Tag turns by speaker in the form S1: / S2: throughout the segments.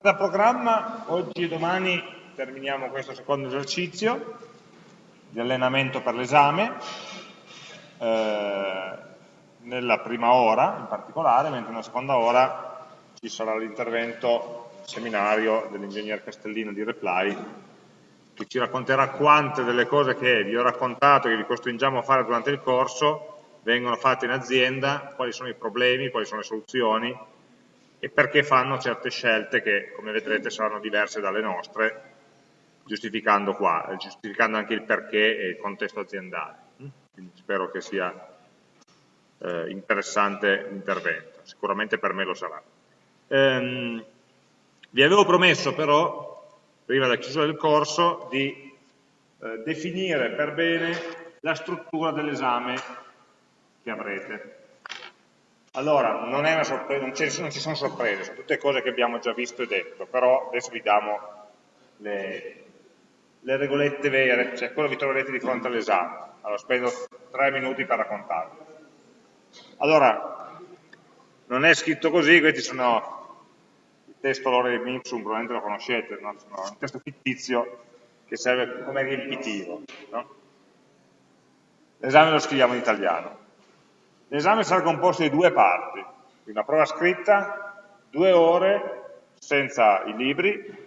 S1: Da programma, oggi e domani terminiamo questo secondo esercizio di allenamento per l'esame, eh, nella prima ora in particolare, mentre nella seconda ora ci sarà l'intervento seminario dell'ingegner Castellino di Reply che ci racconterà quante delle cose che vi ho raccontato, che vi costringiamo a fare durante il corso, vengono fatte in azienda, quali sono i problemi, quali sono le soluzioni e perché fanno certe scelte che, come vedrete, saranno diverse dalle nostre, giustificando qua, giustificando anche il perché e il contesto aziendale. Quindi spero che sia eh, interessante l'intervento, sicuramente per me lo sarà. Ehm, vi avevo promesso però, prima della chiusura del corso, di eh, definire per bene la struttura dell'esame che avrete. Allora, non, non, non, ci sono sorprese, sono tutte cose che abbiamo già visto e detto, però adesso vi diamo le, le regolette vere, cioè quello che vi troverete di fronte all'esame. Allora, spendo tre minuti per raccontarvi. Allora, non è scritto così, questi sono il testo loro di Mipsum, probabilmente lo conoscete, no? sono un testo fittizio che serve come riempitivo. No? L'esame lo scriviamo in italiano. L'esame sarà composto di due parti, una prova scritta, due ore senza i libri,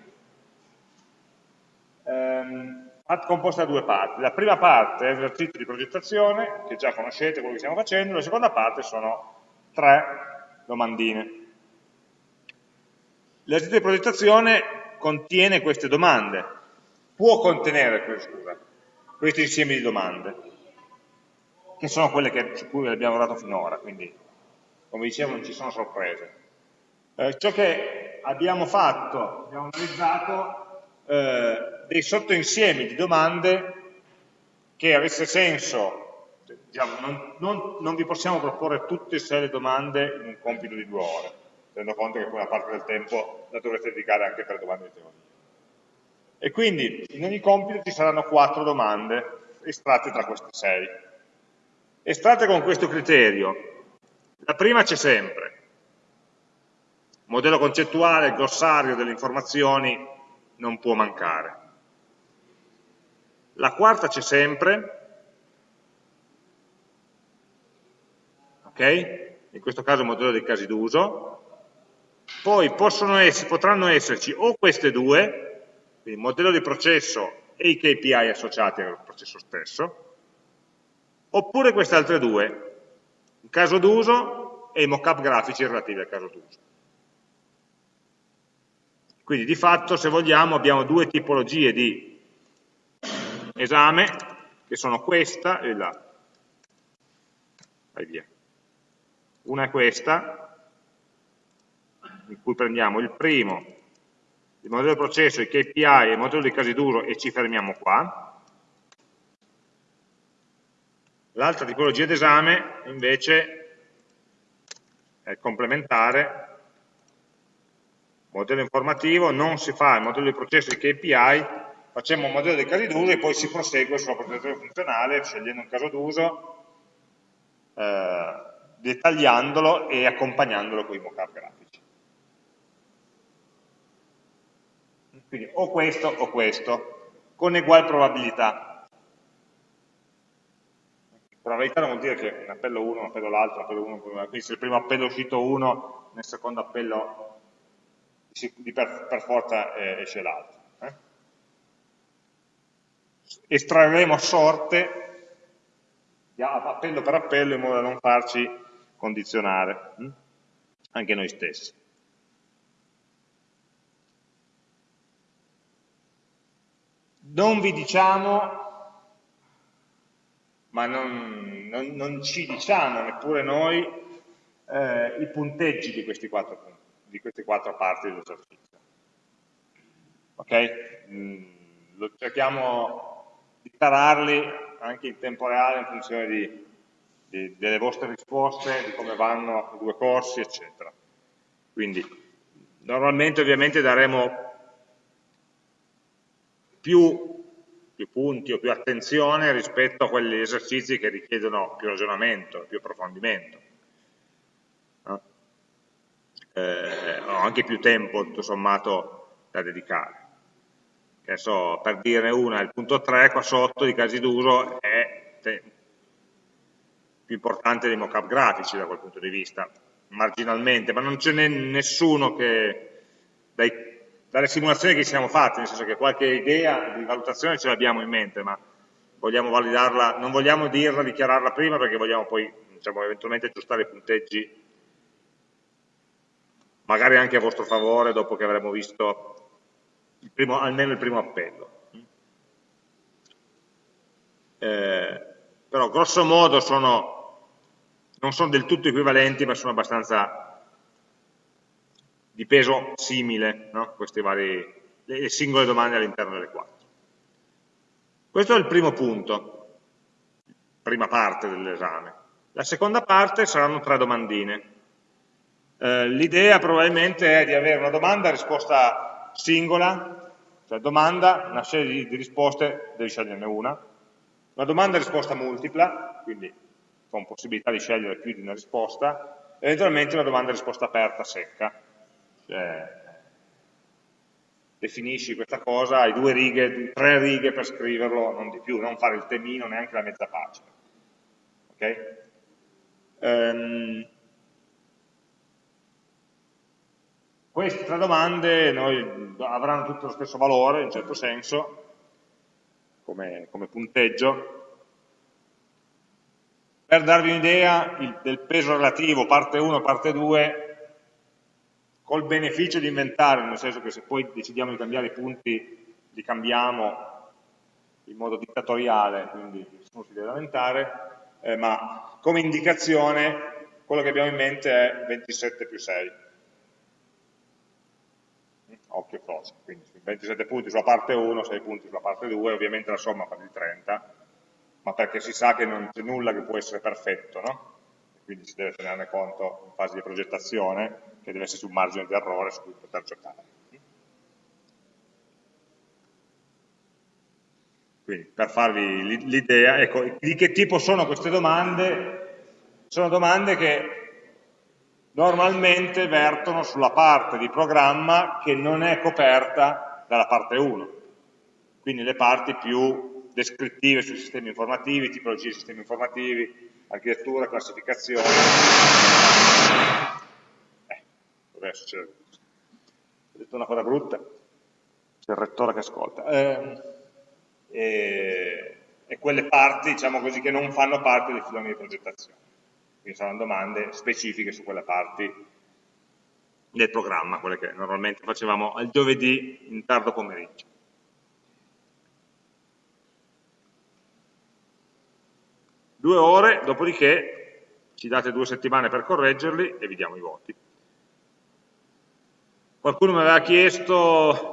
S1: ehm, composta da due parti. La prima parte è l'esercizio di progettazione, che già conoscete quello che stiamo facendo, la seconda parte sono tre domandine. L'esercizio di progettazione contiene queste domande, può contenere, scusa, questi insiemi di domande che sono quelle che, su cui abbiamo lavorato finora, quindi come dicevo non ci sono sorprese. Eh, ciò che abbiamo fatto, abbiamo analizzato eh, dei sottoinsiemi di domande che avesse senso, diciamo, non, non, non, vi possiamo proporre tutte e sei le domande in un compito di due ore, tenendo conto che quella parte del tempo la dovrete dedicare anche per domande di teoria. E quindi in ogni compito ci saranno quattro domande estratte tra queste sei estratte con questo criterio. La prima c'è sempre, modello concettuale, il glossario delle informazioni non può mancare. La quarta c'è sempre, ok? In questo caso il modello dei casi d'uso. Poi essere, potranno esserci o queste due, il modello di processo e i KPI associati al processo stesso, oppure queste altre due, il caso d'uso e i mockup grafici relativi al caso d'uso. Quindi di fatto, se vogliamo, abbiamo due tipologie di esame, che sono questa e la. Vai via. Una è questa, in cui prendiamo il primo, il modello di processo, i KPI e il modello di casi d'uso e ci fermiamo qua, L'altra tipologia d'esame invece è complementare, modello informativo, non si fa il modello di processo di KPI, facciamo un modello dei casi d'uso e poi si prosegue sulla progettazione funzionale scegliendo un caso d'uso, eh, dettagliandolo e accompagnandolo con i mockup grafici. Quindi o questo o questo, con uguale probabilità Probabilità non vuol dire che un appello 1, un appello l'altro, un appello 1, quindi se il primo appello è uscito 1, nel secondo appello per, per forza eh, esce l'altro. Eh? Estrarremo a sorte appello per appello in modo da non farci condizionare, hm? anche noi stessi. Non vi diciamo ma non, non, non ci diciamo neppure noi eh, i punteggi di, quattro, di, queste quattro parti dell'esercizio. Ok? Mm, lo cerchiamo di tararli anche in tempo reale in funzione di, di, delle vostre risposte, di come vanno i due corsi, eccetera. Quindi, normalmente ovviamente daremo più più punti o più attenzione rispetto a quegli esercizi che richiedono più ragionamento, più approfondimento. eh, ho anche più tempo tutto sommato da dedicare. Adesso, per dire una, il punto 3 qua sotto di casi d'uso è più importante dei mockup grafici da quel punto di vista, marginalmente, ma non ce n'è nessuno che, dai, dalle simulazioni che ci siamo fatte, nel senso che qualche idea di valutazione ce l'abbiamo in mente, ma vogliamo validarla, non vogliamo dirla, dichiararla prima perché vogliamo poi diciamo, eventualmente aggiustare i punteggi magari anche a vostro favore dopo che avremo visto il primo, almeno il primo appello. Eh, però grosso modo sono, non sono del tutto equivalenti ma sono abbastanza di peso simile no? queste varie le singole domande all'interno delle quattro. Questo è il primo punto, prima parte dell'esame. La seconda parte saranno tre domandine. Eh, L'idea probabilmente è di avere una domanda a risposta singola, cioè domanda, una serie di, di risposte, devi sceglierne una, una domanda a risposta multipla, quindi con possibilità di scegliere più di una risposta, eventualmente una domanda a risposta aperta, secca. Cioè, definisci questa cosa, hai due righe, tre righe per scriverlo, non di più, non fare il temino, neanche la mezza pagina. Okay? Um, queste tre domande noi, avranno tutto lo stesso valore, in certo senso, come, come punteggio. Per darvi un'idea del peso relativo, parte 1 e parte 2, col beneficio di inventare, nel senso che se poi decidiamo di cambiare i punti, li cambiamo in modo dittatoriale, quindi nessuno si deve lamentare, eh, ma come indicazione quello che abbiamo in mente è 27 più 6 occhio croce, quindi 27 punti sulla parte 1, 6 punti sulla parte 2, ovviamente la somma fa di 30, ma perché si sa che non c'è nulla che può essere perfetto, no? Quindi si deve tenerne conto in fase di progettazione, che deve essere sul margine di errore su cui poter giocare. Quindi per farvi l'idea, ecco, di che tipo sono queste domande? Sono domande che normalmente vertono sulla parte di programma che non è coperta dalla parte 1, quindi le parti più descrittive sui sistemi informativi, tipologie di sistemi informativi, architettura, classificazione. Eh, adesso c'è, ho detto una cosa brutta, c'è il rettore che ascolta. Eh, e, e quelle parti, diciamo così, che non fanno parte dei filoni di progettazione. Quindi saranno domande specifiche su quelle parti del programma, quelle che normalmente facevamo al giovedì in tardo pomeriggio. Due ore, dopodiché ci date due settimane per correggerli e vi diamo i voti. Qualcuno mi aveva chiesto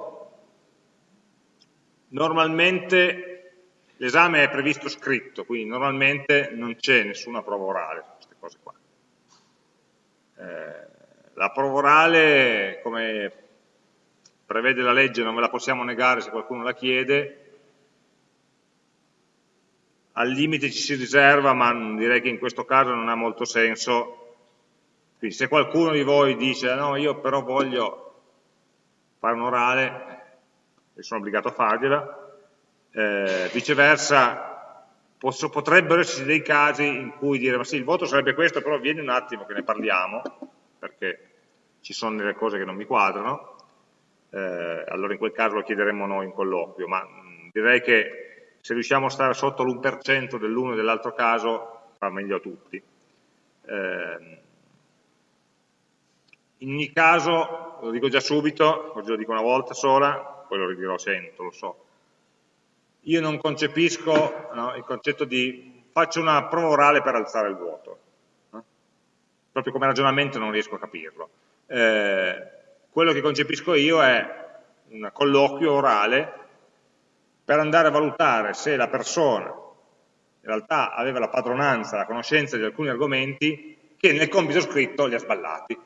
S1: Normalmente l'esame è previsto scritto, quindi normalmente non c'è nessuna prova orale su queste cose qua. Eh, la prova orale, come prevede la legge, non ve la possiamo negare se qualcuno la chiede, al limite ci si riserva, ma direi che in questo caso non ha molto senso. Quindi se qualcuno di voi dice no, io però voglio fare un orale, e sono obbligato a fargliela, eh, viceversa posso, potrebbero esserci dei casi in cui dire ma sì il voto sarebbe questo però vieni un attimo che ne parliamo perché ci sono delle cose che non mi quadrano eh, allora in quel caso lo chiederemo noi in colloquio ma direi che se riusciamo a stare sotto l'1% dell'uno e dell'altro caso va meglio a tutti eh, in ogni caso, lo dico già subito, oggi lo dico una volta sola, poi lo ridirò 100, lo so. Io non concepisco no, il concetto di faccio una prova orale per alzare il vuoto. No? Proprio come ragionamento non riesco a capirlo. Eh, quello che concepisco io è un colloquio orale per andare a valutare se la persona in realtà aveva la padronanza, la conoscenza di alcuni argomenti che nel compito scritto li ha sballati. Sono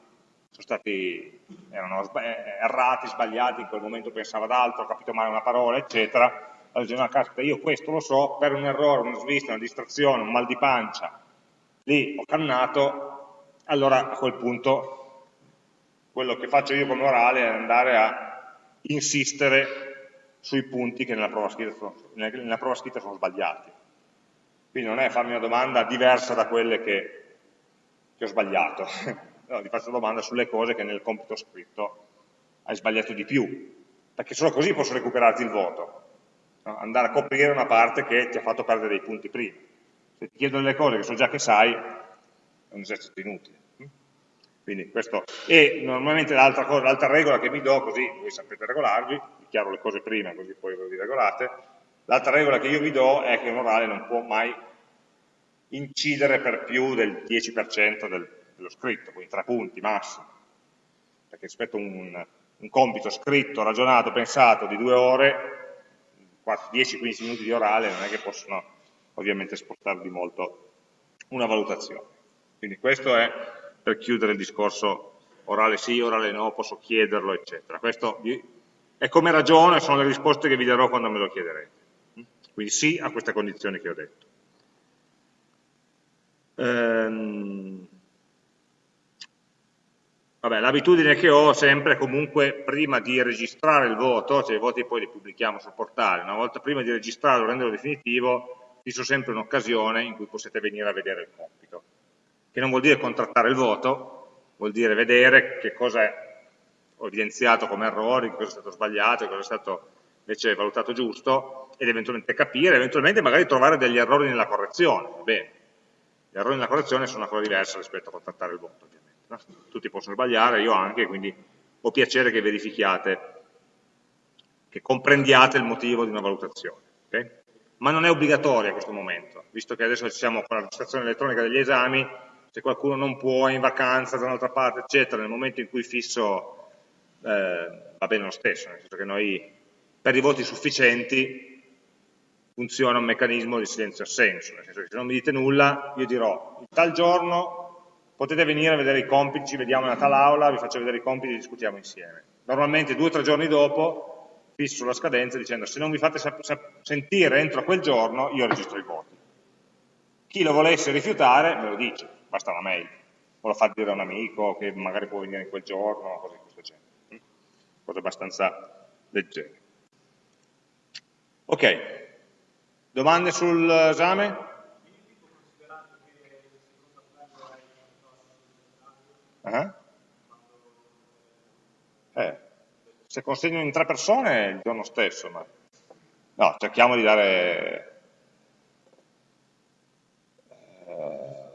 S1: stati, erano eh, errati, sbagliati, in quel momento pensava ad altro, ho capito male una parola, eccetera, allora dice, no, caspita, io questo lo so, per un errore, una svista, una distrazione, un mal di pancia, lì ho cannato, allora a quel punto quello che faccio io come orale è andare a insistere sui punti che nella prova scritta sono, nella prova scritta sono sbagliati. Quindi non è farmi una domanda diversa da quelle che, che ho sbagliato, no, ti faccio una domanda sulle cose che nel compito scritto hai sbagliato di più, perché solo così posso recuperarti il voto, no? andare a coprire una parte che ti ha fatto perdere dei punti prima. Se ti chiedo delle cose che so già che sai, è un esercito inutile. Quindi questo, e normalmente l'altra regola che mi do, così voi sapete regolarvi, vi chiaro le cose prima così poi vi regolate, l'altra regola che io vi do è che un orale non può mai incidere per più del 10% del, dello scritto, quindi tre punti massimo, perché rispetto a un, un compito scritto, ragionato, pensato di due ore, 10-15 minuti di orale non è che possono ovviamente spostare di molto una valutazione. Quindi questo è per chiudere il discorso orale sì, orale no, posso chiederlo, eccetera. Questo è come ragiono e sono le risposte che vi darò quando me lo chiederete. Quindi sì a queste condizioni che ho detto. Ehm, L'abitudine che ho sempre comunque prima di registrare il voto, cioè i voti poi li pubblichiamo sul portale, una volta prima di registrarlo e renderlo definitivo, fisso sempre un'occasione in cui potete venire a vedere il compito, che non vuol dire contrattare il voto, vuol dire vedere che cosa evidenziato come errori, cosa è stato sbagliato, cosa è stato invece valutato giusto, ed eventualmente capire, eventualmente magari trovare degli errori nella correzione, bene. Gli errori nella correzione sono una cosa diversa rispetto a contrattare il voto, ovviamente tutti possono sbagliare, io anche, quindi ho piacere che verifichiate, che comprendiate il motivo di una valutazione. Okay? Ma non è obbligatorio a questo momento, visto che adesso siamo con la registrazione elettronica degli esami, se qualcuno non può, è in vacanza da un'altra parte, eccetera, nel momento in cui fisso va bene lo stesso, nel senso che noi per i voti sufficienti funziona un meccanismo di silenzio-assenso, nel senso che se non mi dite nulla, io dirò, tal giorno potete venire a vedere i compiti, ci vediamo nella tal aula, vi faccio vedere i compiti e discutiamo insieme. Normalmente due o tre giorni dopo fisso la scadenza dicendo se non vi fate sentire entro quel giorno io registro i voti. Chi lo volesse rifiutare me lo dice, basta una mail, o lo fa dire a un amico che magari può venire in quel giorno, genere. Cose abbastanza leggere. Ok, domande sull'esame? Eh? Eh, se consegno in tre persone il giorno stesso, ma no, cerchiamo di dare...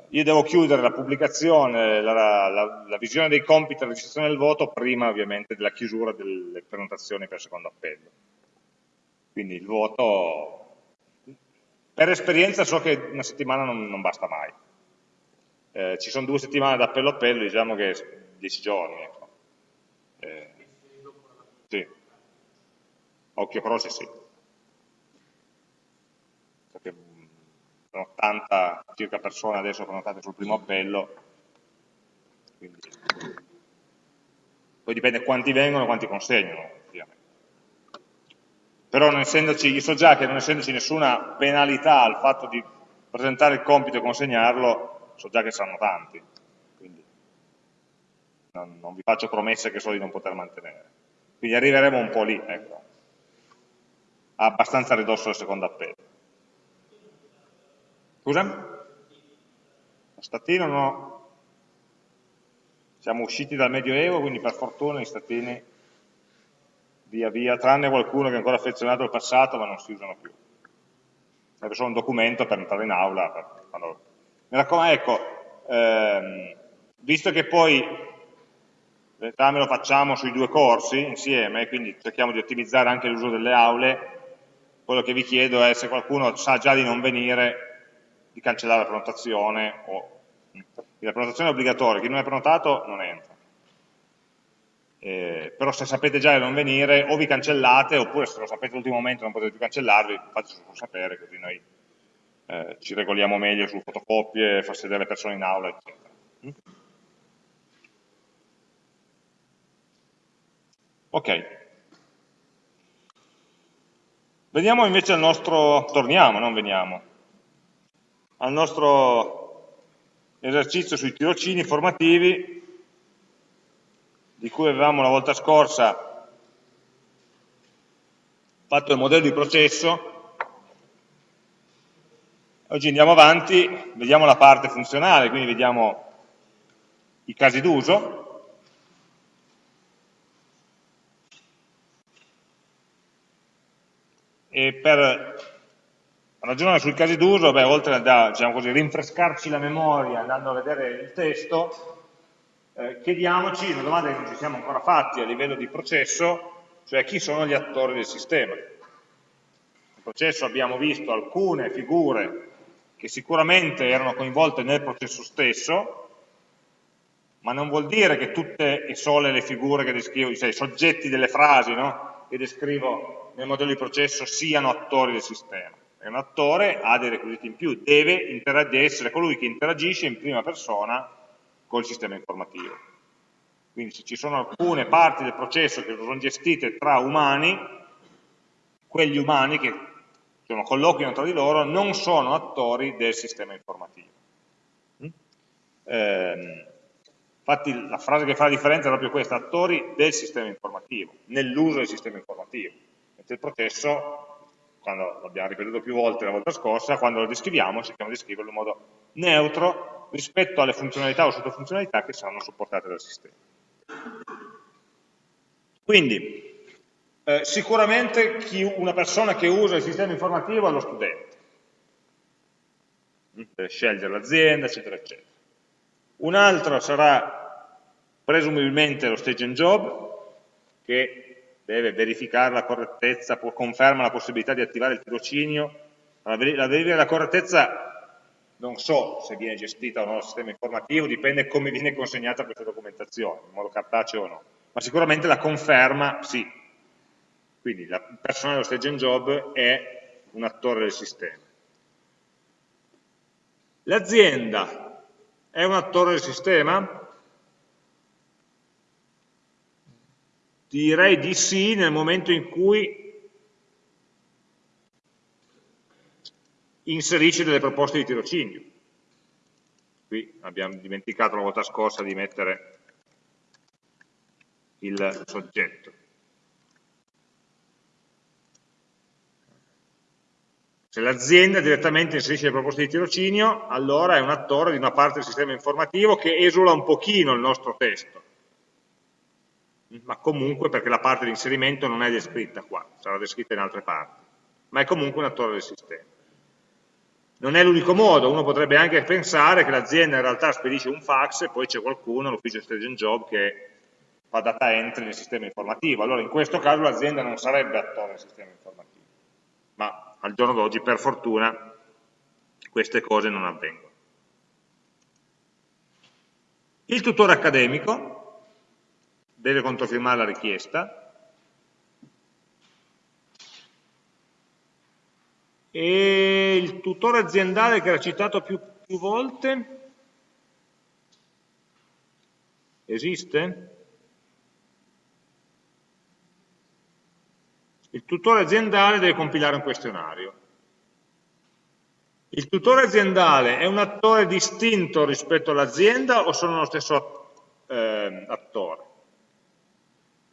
S1: io devo chiudere la pubblicazione, la, la, la visione dei compiti e la registrazione del voto prima ovviamente della chiusura delle prenotazioni per il secondo appello. Quindi il voto, per esperienza so che una settimana non, non basta mai eh, ci sono due settimane da appello a appello, diciamo che dieci giorni. Ecco. Eh, sì. Occhio croce sì. Perché mm, sono 80 circa persone adesso prenotate sul primo appello, quindi poi dipende quanti vengono e quanti consegnano, ovviamente. Però non essendoci, io so già che non essendoci nessuna penalità al fatto di presentare il compito e consegnarlo, so già che saranno tanti, quindi non, non vi faccio promesse che so di non poter mantenere. Quindi arriveremo un po' lì, ecco, abbastanza ridosso del secondo appello. Scusa? Lo statino no. Siamo usciti dal Medioevo, quindi per fortuna i statini via via, tranne qualcuno che è ancora affezionato al passato, ma non si usano più. È solo un documento per entrare in aula, per, quando mi raccomando, ecco, ehm, visto che poi l'esame lo facciamo sui due corsi insieme, quindi cerchiamo di ottimizzare anche l'uso delle aule, quello che vi chiedo è se qualcuno sa già di non venire, di cancellare la prenotazione, o, la prenotazione è obbligatoria, chi non è prenotato non entra. Eh, però se sapete già di non venire o vi cancellate oppure se lo sapete all'ultimo momento non potete più cancellarvi, fatecelo sapere così noi eh, ci regoliamo meglio su fotocopie, far sedere le persone in aula, eccetera. Mm? Ok. Veniamo invece al nostro, torniamo, non veniamo, al nostro esercizio sui tirocini formativi di cui avevamo la volta scorsa fatto il modello di processo, oggi andiamo avanti, vediamo la parte funzionale, quindi vediamo i casi d'uso, e per ragionare sui casi d'uso, oltre a diciamo così, rinfrescarci la memoria andando a vedere il testo, eh, chiediamoci una domanda che non ci siamo ancora fatti a livello di processo, cioè chi sono gli attori del sistema. Nel processo abbiamo visto alcune figure che sicuramente erano coinvolte nel processo stesso, ma non vuol dire che tutte e sole le figure che descrivo, cioè i soggetti delle frasi no? che descrivo nel modello di processo siano attori del sistema. È un attore, ha dei requisiti in più, deve essere colui che interagisce in prima persona col sistema informativo. Quindi se ci sono alcune parti del processo che sono gestite tra umani, quegli umani che sono, colloquiano tra di loro non sono attori del sistema informativo. Eh, infatti la frase che fa la differenza è proprio questa, attori del sistema informativo, nell'uso del sistema informativo del processo, quando l'abbiamo ripetuto più volte la volta scorsa, quando lo descriviamo cerchiamo di scriverlo in modo neutro rispetto alle funzionalità o sottofunzionalità che saranno supportate dal sistema. Quindi, eh, sicuramente chi, una persona che usa il sistema informativo è lo studente, deve scegliere l'azienda, eccetera, eccetera. Un altro sarà presumibilmente lo stage and job, che deve verificare la correttezza, conferma la possibilità di attivare il tirocinio, la verifica della correttezza non so se viene gestita o no dal sistema informativo, dipende come viene consegnata questa documentazione, in modo cartaceo o no, ma sicuramente la conferma sì. Quindi il personale dello stage and job è un attore del sistema. L'azienda è un attore del sistema? Direi di sì nel momento in cui inserisce delle proposte di tirocinio. Qui abbiamo dimenticato la volta scorsa di mettere il soggetto. Se l'azienda direttamente inserisce le proposte di tirocinio, allora è un attore di una parte del sistema informativo che esula un pochino il nostro testo ma comunque perché la parte di inserimento non è descritta qua, sarà descritta in altre parti, ma è comunque un attore del sistema. Non è l'unico modo, uno potrebbe anche pensare che l'azienda in realtà spedisce un fax e poi c'è qualcuno, l'ufficio stage job, che fa data entry nel sistema informativo. Allora in questo caso l'azienda non sarebbe attore del sistema informativo, ma al giorno d'oggi per fortuna queste cose non avvengono. Il tutore accademico, deve controfirmare la richiesta e il tutore aziendale che era citato più, più volte esiste? Il tutore aziendale deve compilare un questionario. Il tutore aziendale è un attore distinto rispetto all'azienda o sono lo stesso eh, attore?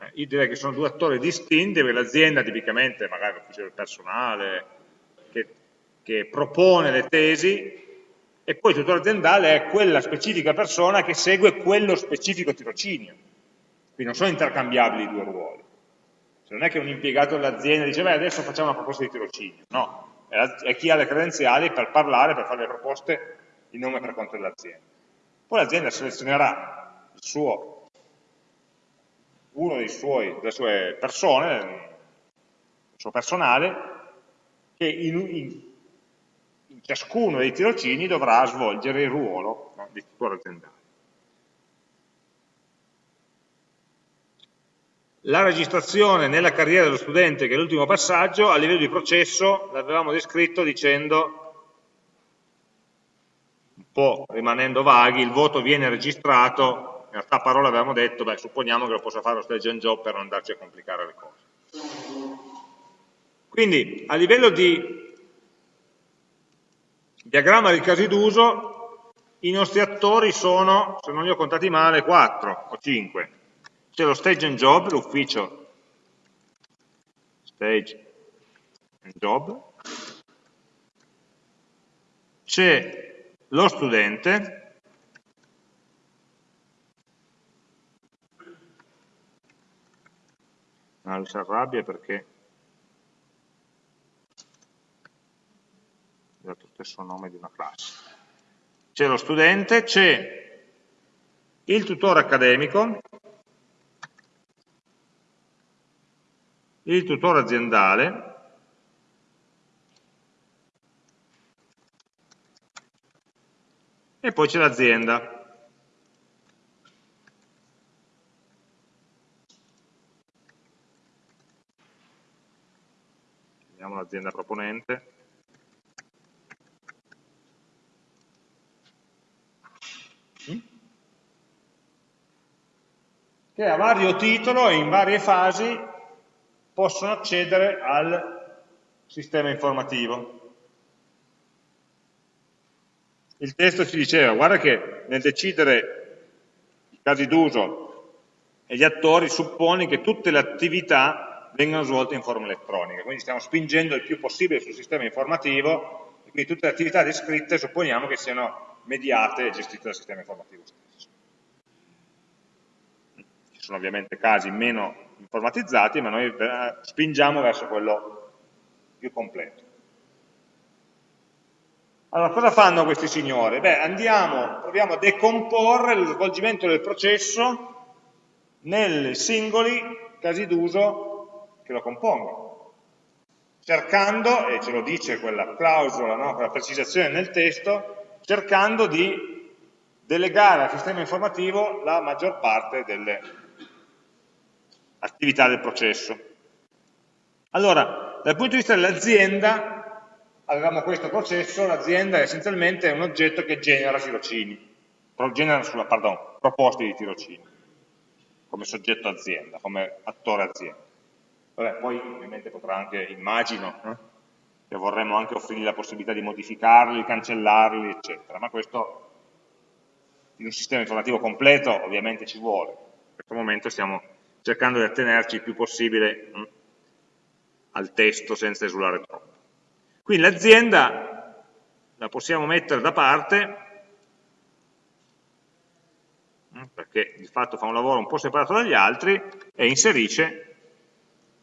S1: Eh, io direi che sono due attori distinti, perché l'azienda tipicamente, magari l'ufficio del personale, che, che propone le tesi, e poi il tutore aziendale è quella specifica persona che segue quello specifico tirocinio. Quindi non sono intercambiabili i due ruoli. Cioè non è che un impiegato dell'azienda dice, beh, adesso facciamo una proposta di tirocinio. No, è chi ha le credenziali per parlare, per fare le proposte in nome per conto dell'azienda. Poi l'azienda selezionerà il suo uno suoi, delle sue persone, il suo personale, che in, in, in ciascuno dei tirocini dovrà svolgere il ruolo no, di tutore aziendale. La registrazione nella carriera dello studente, che è l'ultimo passaggio, a livello di processo l'avevamo descritto dicendo, un po' rimanendo vaghi, il voto viene registrato in realtà a parole avevamo detto, beh, supponiamo che lo possa fare lo stage and job per non andarci a complicare le cose. Quindi, a livello di diagramma di casi d'uso, i nostri attori sono, se non li ho contati male, 4 o 5. c'è lo stage and job, l'ufficio stage and job, c'è lo studente, ah, lui si arrabbia perché ho dato lo stesso nome di una classe. C'è lo studente, c'è il tutore accademico, il tutore aziendale, e poi c'è l'azienda. Vediamo l'azienda proponente. Mm? Che a vario titolo e in varie fasi possono accedere al sistema informativo il testo ci diceva, guarda che nel decidere i casi d'uso e gli attori supponi che tutte le attività vengano svolte in forma elettronica, quindi stiamo spingendo il più possibile sul sistema informativo e quindi tutte le attività descritte supponiamo che siano mediate e gestite dal sistema informativo stesso. Ci sono ovviamente casi meno informatizzati, ma noi spingiamo verso quello più completo. Allora, cosa fanno questi signori? Beh, andiamo, proviamo a decomporre lo svolgimento del processo nei singoli casi d'uso che lo compongono, cercando, e ce lo dice quella clausola, no? quella precisazione nel testo, cercando di delegare al sistema informativo la maggior parte delle attività del processo. Allora, dal punto di vista dell'azienda, avevamo questo processo, l'azienda essenzialmente è un oggetto che genera tirocini, genera sulla, pardon, proposte di tirocini, come soggetto azienda, come attore azienda. Vabbè, poi ovviamente potrà anche, immagino, eh, che vorremmo anche offrirgli la possibilità di modificarli, cancellarli, eccetera, ma questo in un sistema informativo completo ovviamente ci vuole. In questo momento stiamo cercando di attenerci il più possibile hm, al testo senza esulare troppo. Quindi l'azienda la possiamo mettere da parte, mm, perché di fatto fa un lavoro un po' separato dagli altri, e inserisce,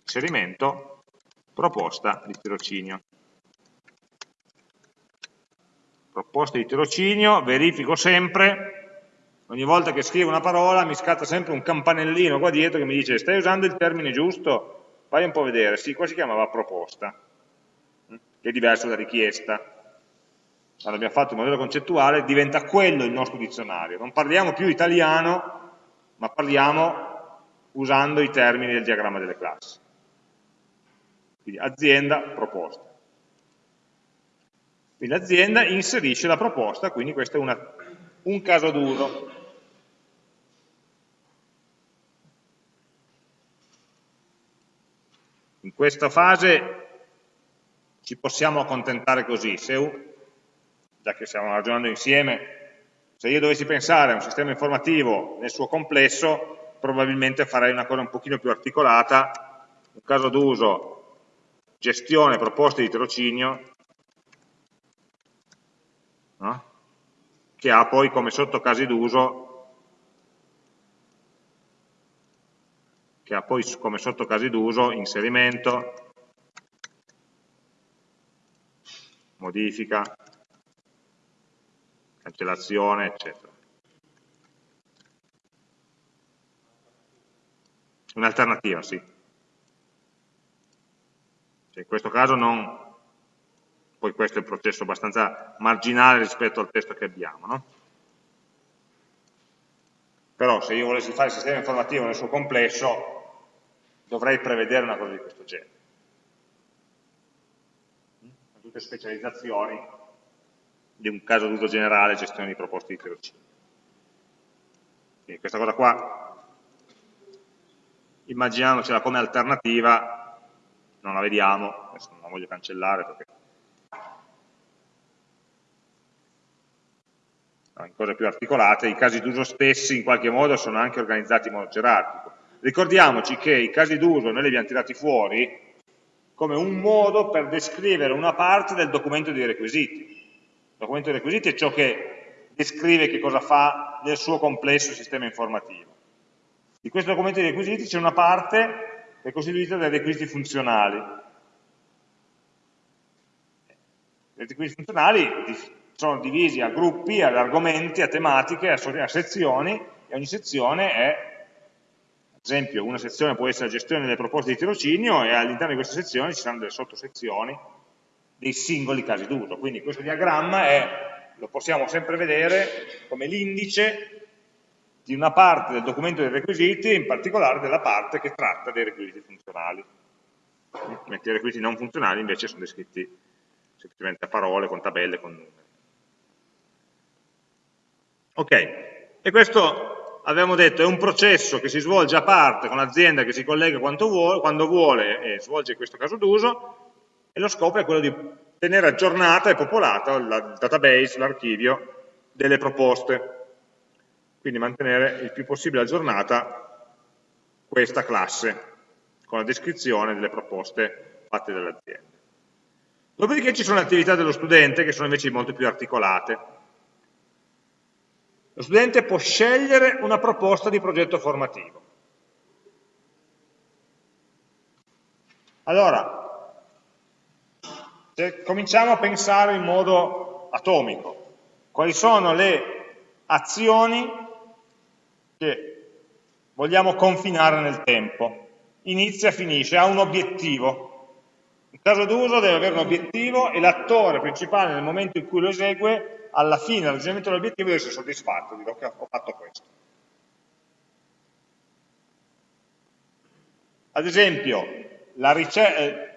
S1: inserimento, proposta di tirocinio. Proposta di tirocinio, verifico sempre, ogni volta che scrivo una parola mi scatta sempre un campanellino qua dietro che mi dice stai usando il termine giusto? Vai un po' a vedere, sì, qua si chiamava proposta che è diverso da richiesta. Quando abbiamo fatto il modello concettuale diventa quello il nostro dizionario. Non parliamo più italiano, ma parliamo usando i termini del diagramma delle classi. Quindi azienda, proposta. Quindi l'azienda inserisce la proposta, quindi questo è una, un caso d'uso. In questa fase ci possiamo accontentare così, se, già che stiamo ragionando insieme, se io dovessi pensare a un sistema informativo nel suo complesso, probabilmente farei una cosa un pochino più articolata, un caso d'uso, gestione proposte di tirocinio, no? che ha poi come sottocasi d'uso che ha poi come sottocasi d'uso inserimento, modifica, cancellazione, eccetera. Un'alternativa, sì. In questo caso non, poi questo è un processo abbastanza marginale rispetto al testo che abbiamo, no? Però se io volessi fare il sistema informativo nel suo complesso, dovrei prevedere una cosa di questo genere tutte specializzazioni di un caso d'uso generale, gestione di proposte di tirocinio. Quindi questa cosa qua, immaginiamocela come alternativa, non la vediamo, adesso non la voglio cancellare perché in cose più articolate, i casi d'uso stessi in qualche modo sono anche organizzati in modo gerarchico. Ricordiamoci che i casi d'uso noi li abbiamo tirati fuori come un modo per descrivere una parte del documento dei requisiti. Il documento dei requisiti è ciò che descrive che cosa fa nel suo complesso sistema informativo. Di questo documento dei requisiti c'è una parte è costituita dai requisiti funzionali. I requisiti funzionali sono divisi a gruppi, ad argomenti, a tematiche, a sezioni e ogni sezione è ad esempio una sezione può essere la gestione delle proposte di tirocinio e all'interno di questa sezione ci saranno delle sottosezioni dei singoli casi d'uso. Quindi questo diagramma è, lo possiamo sempre vedere come l'indice di una parte del documento dei requisiti, in particolare della parte che tratta dei requisiti funzionali. Mentre i requisiti non funzionali invece sono descritti semplicemente a parole, con tabelle, con numeri. Ok, e questo avevamo detto è un processo che si svolge a parte con l'azienda che si collega vuole, quando vuole e svolge questo caso d'uso e lo scopo è quello di tenere aggiornata e popolata il database, l'archivio delle proposte quindi mantenere il più possibile aggiornata questa classe con la descrizione delle proposte fatte dall'azienda. Dopodiché ci sono le attività dello studente che sono invece molto più articolate. Lo studente può scegliere una proposta di progetto formativo. Allora, se cominciamo a pensare in modo atomico, quali sono le azioni che vogliamo confinare nel tempo? Inizia, finisce, ha un obiettivo. Il caso d'uso deve avere un obiettivo e l'attore principale nel momento in cui lo esegue alla fine del raggiungimento dell'obiettivo deve essere soddisfatto, dire ok, ho fatto questo. Ad esempio, eh,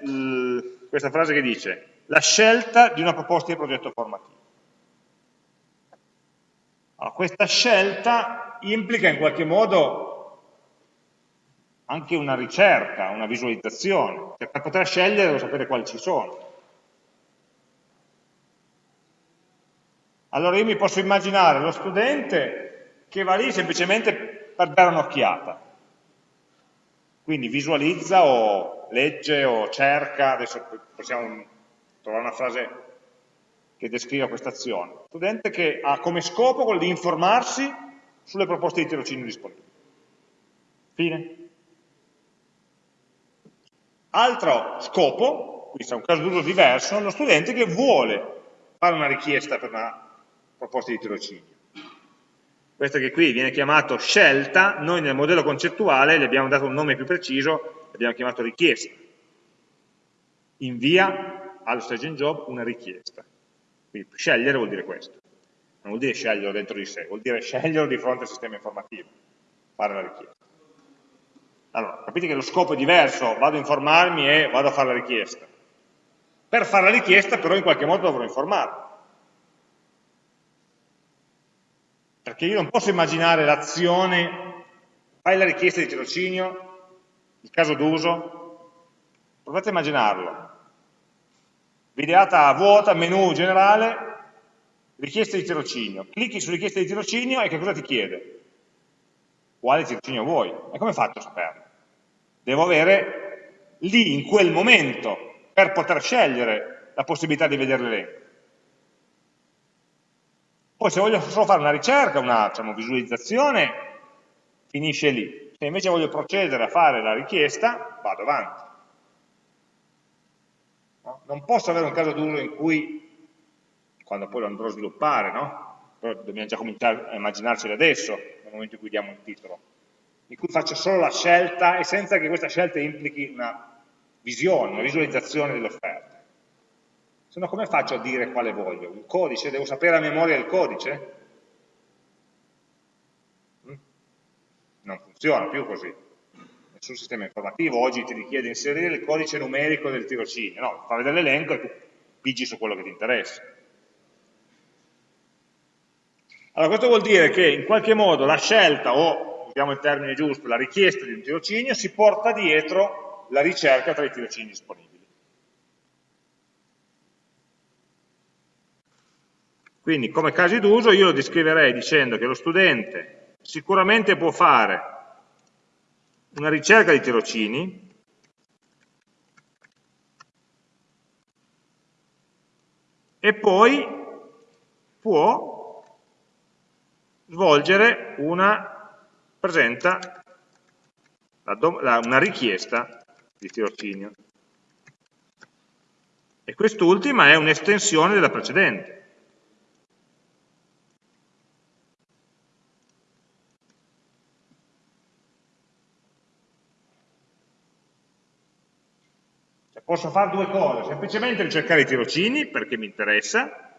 S1: questa frase che dice la scelta di una proposta di progetto formativo. Allora, questa scelta implica in qualche modo anche una ricerca, una visualizzazione, cioè per poter scegliere devo sapere quali ci sono. Allora io mi posso immaginare lo studente che va lì semplicemente per dare un'occhiata. Quindi visualizza o legge o cerca, adesso possiamo trovare una frase che descriva questa azione. Studente che ha come scopo quello di informarsi sulle proposte di tirocinio disponibili. Fine. Altro scopo, questo è un caso d'uso diverso, lo studente che vuole fare una richiesta per una proposte di tirocinio. Questo che qui viene chiamato scelta, noi nel modello concettuale gli abbiamo dato un nome più preciso, l'abbiamo chiamato richiesta. Invia allo stage in job una richiesta. Quindi scegliere vuol dire questo. Non vuol dire sceglierlo dentro di sé, vuol dire sceglierlo di fronte al sistema informativo, fare la richiesta. Allora, capite che lo scopo è diverso, vado a informarmi e vado a fare la richiesta. Per fare la richiesta però in qualche modo dovrò informarmi. Perché io non posso immaginare l'azione, fai la richiesta di tirocinio, il caso d'uso, provate a immaginarlo. Videata vuota, menu generale, richiesta di tirocinio. Clicchi su richiesta di tirocinio e che cosa ti chiede? Quale tirocinio vuoi? E come faccio a saperlo? Devo avere lì, in quel momento, per poter scegliere la possibilità di vedere l'elenco. Poi se voglio solo fare una ricerca, una diciamo, visualizzazione, finisce lì. Se invece voglio procedere a fare la richiesta, vado avanti. No? Non posso avere un caso d'uso in cui, quando poi lo andrò a sviluppare, no? però dobbiamo già cominciare a immaginarci adesso, nel momento in cui diamo un titolo, in cui faccio solo la scelta e senza che questa scelta implichi una visione, una visualizzazione dell'offerta. Se no come faccio a dire quale voglio? Un codice? Devo sapere a memoria il codice? Mm? Non funziona più così. Nessun sistema informativo oggi ti richiede di inserire il codice numerico del tirocinio. No, fa vedere l'elenco e tu pigi su quello che ti interessa. Allora questo vuol dire che in qualche modo la scelta, o usiamo il termine giusto, la richiesta di un tirocinio, si porta dietro la ricerca tra i tirocini disponibili. Quindi come casi d'uso io lo descriverei dicendo che lo studente sicuramente può fare una ricerca di tirocini e poi può svolgere una, presenta una richiesta di tirocinio. E quest'ultima è un'estensione della precedente. Posso fare due cose, semplicemente ricercare i tirocini perché mi interessa,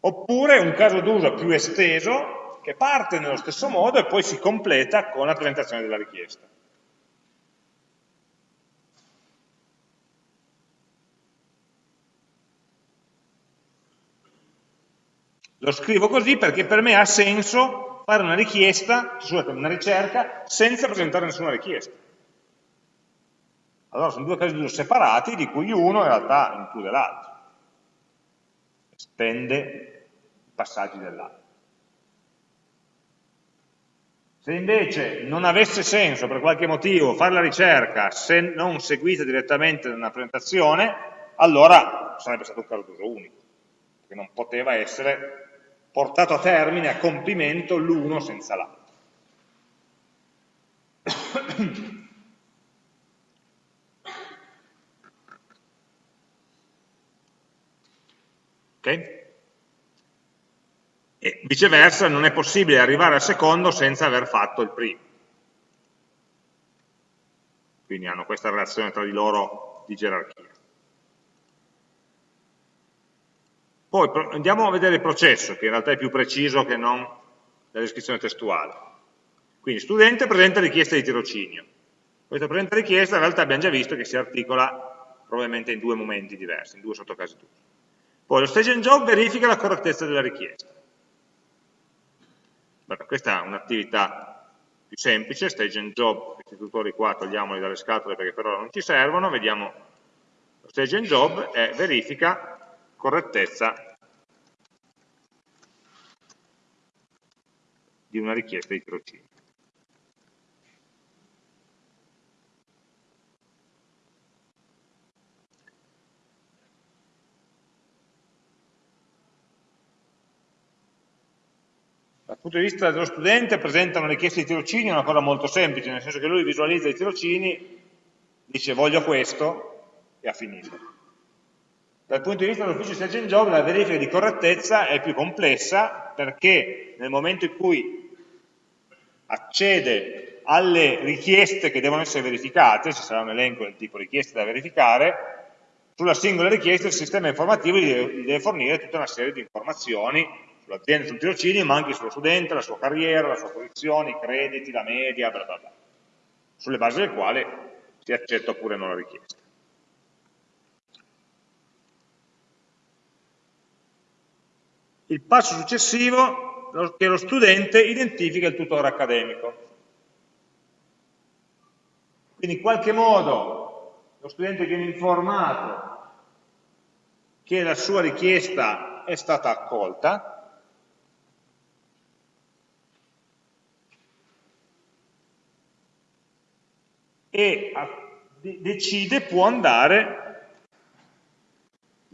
S1: oppure un caso d'uso più esteso che parte nello stesso modo e poi si completa con la presentazione della richiesta. Lo scrivo così perché per me ha senso fare una richiesta, scusate, una ricerca, senza presentare nessuna richiesta. Allora sono due casi d'uso separati, di cui uno in realtà include l'altro estende i passaggi dell'altro. Se invece non avesse senso per qualche motivo fare la ricerca se non seguita direttamente da una presentazione, allora sarebbe stato un caso d'uso unico, perché non poteva essere portato a termine, a compimento l'uno senza l'altro. Okay? E viceversa non è possibile arrivare al secondo senza aver fatto il primo. Quindi hanno questa relazione tra di loro di gerarchia. Poi andiamo a vedere il processo, che in realtà è più preciso che non la descrizione testuale. Quindi studente presenta richiesta di tirocinio. Questa presenta richiesta in realtà abbiamo già visto che si articola probabilmente in due momenti diversi, in due sottocasi d'uso. Poi lo stage and job verifica la correttezza della richiesta. Allora, questa è un'attività più semplice, stage and job, questi tutori qua togliamoli dalle scatole perché per ora non ci servono, vediamo lo stage and job è verifica correttezza di una richiesta di tirocinio. Dal punto di vista dello studente presenta una richiesta di tirocinio, è una cosa molto semplice, nel senso che lui visualizza i tirocini, dice voglio questo e ha finito. Dal punto di vista dell'ufficio Stage and Job la verifica di correttezza è più complessa perché nel momento in cui accede alle richieste che devono essere verificate, ci sarà un elenco del tipo richieste da verificare, sulla singola richiesta il sistema informativo gli deve fornire tutta una serie di informazioni sull'azienda, sul tirocinio, ma anche sullo studente, la sua carriera, la sua posizione, i crediti, la media, bla bla bla, sulle basi del quale si accetta oppure no la richiesta. Il passo successivo è che lo studente identifica il tutore accademico. Quindi in qualche modo lo studente viene informato che la sua richiesta è stata accolta, e decide, può andare,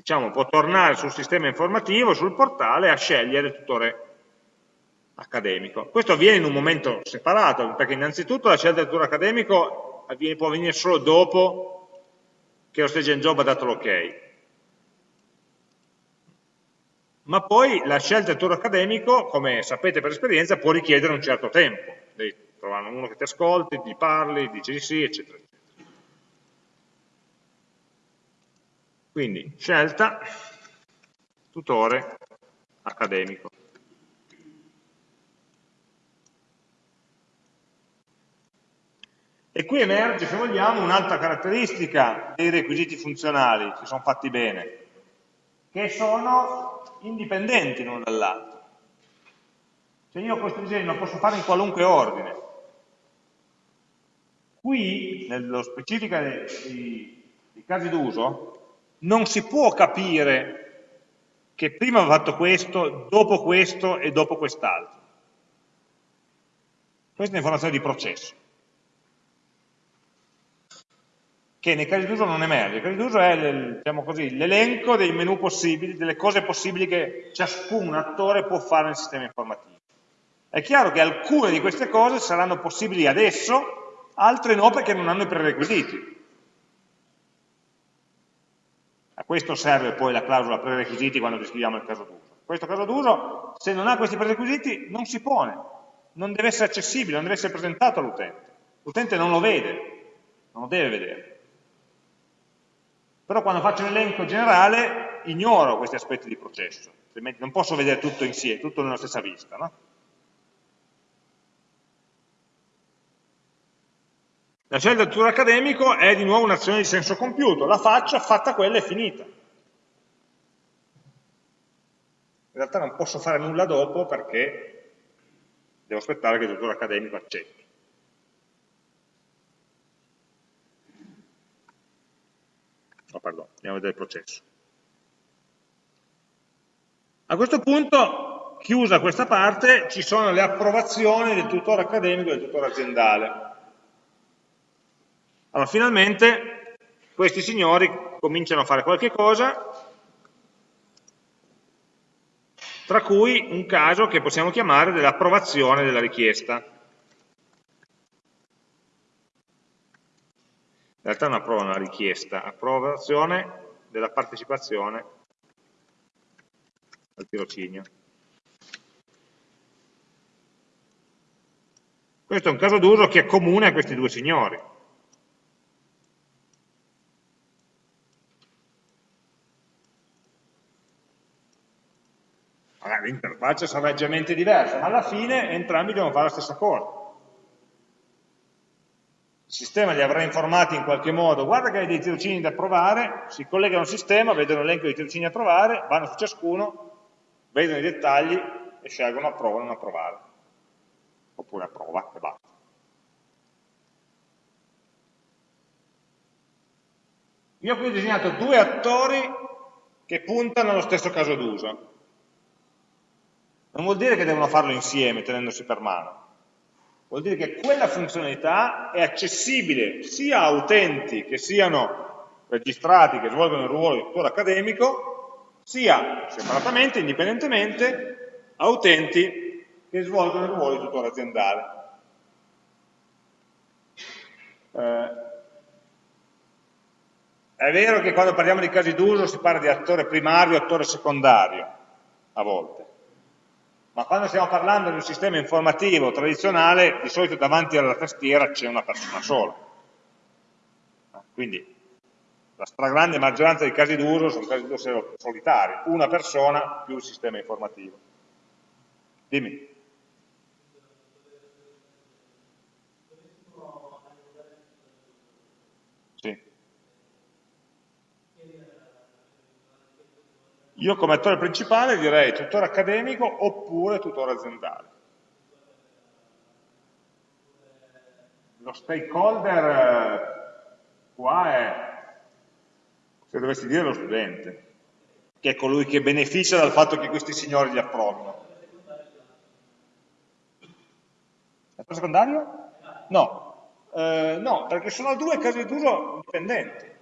S1: diciamo, può tornare sul sistema informativo, sul portale, a scegliere il tutore accademico. Questo avviene in un momento separato, perché innanzitutto la scelta del tutore accademico avviene, può avvenire solo dopo che lo stage and job ha dato l'ok. Ma poi la scelta del tutore accademico, come sapete per esperienza, può richiedere un certo tempo, trovano uno che ti ascolti, ti parli, dici di sì, eccetera, Quindi scelta, tutore accademico. E qui emerge, se vogliamo, un'altra caratteristica dei requisiti funzionali, se sono fatti bene, che sono indipendenti l'uno dall'altro. Cioè io questo disegno lo posso fare in qualunque ordine, Qui, nello specifico dei, dei casi d'uso, non si può capire che prima aveva fatto questo, dopo questo e dopo quest'altro. Questa è un'informazione di processo, che nei casi d'uso non emerge. Il caso d'uso è diciamo l'elenco dei menu possibili, delle cose possibili che ciascun attore può fare nel sistema informativo. È chiaro che alcune di queste cose saranno possibili adesso, altre no perché non hanno i prerequisiti. A questo serve poi la clausola prerequisiti quando descriviamo il caso d'uso. Questo caso d'uso, se non ha questi prerequisiti, non si pone, non deve essere accessibile, non deve essere presentato all'utente. L'utente non lo vede, non lo deve vedere. Però quando faccio un elenco generale ignoro questi aspetti di processo, altrimenti non posso vedere tutto insieme, tutto nella stessa vista. No? La scelta del tutor accademico è di nuovo un'azione di senso compiuto, la faccio, fatta quella è finita. In realtà non posso fare nulla dopo perché devo aspettare che il tutor accademico accetti. Oh, perdono, andiamo a vedere il processo. A questo punto, chiusa questa parte, ci sono le approvazioni del tutore accademico e del tutore aziendale. Allora, finalmente questi signori cominciano a fare qualche cosa, tra cui un caso che possiamo chiamare dell'approvazione della richiesta. In realtà non approva una richiesta, approvazione della partecipazione al tirocinio. Questo è un caso d'uso che è comune a questi due signori. L'interfaccia sarà leggermente diversa, ma alla fine entrambi devono fare la stessa cosa. Il sistema li avrà informati in qualche modo, guarda che hai dei tirocini da provare, si collegano al sistema, vedono l'elenco dei tirocini da provare, vanno su ciascuno, vedono i dettagli e scelgono approva o non approvare. Oppure approva e basta. Io qui ho disegnato due attori che puntano allo stesso caso d'uso. Non vuol dire che devono farlo insieme, tenendosi per mano. Vuol dire che quella funzionalità è accessibile sia a utenti che siano registrati, che svolgono il ruolo di tutore accademico, sia separatamente, indipendentemente, a utenti che svolgono il ruolo di tutore aziendale. Eh, è vero che quando parliamo di casi d'uso si parla di attore primario e attore secondario, a volte ma quando stiamo parlando di un sistema informativo tradizionale, di solito davanti alla tastiera c'è una persona sola. Quindi la stragrande maggioranza dei casi d'uso sono casi d'uso solitari, una persona più il sistema informativo. Dimmi. Io come attore principale direi tutore accademico oppure tutore aziendale. Lo stakeholder eh, qua è, se dovessi dire, lo studente, che è colui che beneficia dal fatto che questi signori gli approvino. L'attore secondario? No. Eh, no, perché sono due casi d'uso dipendenti.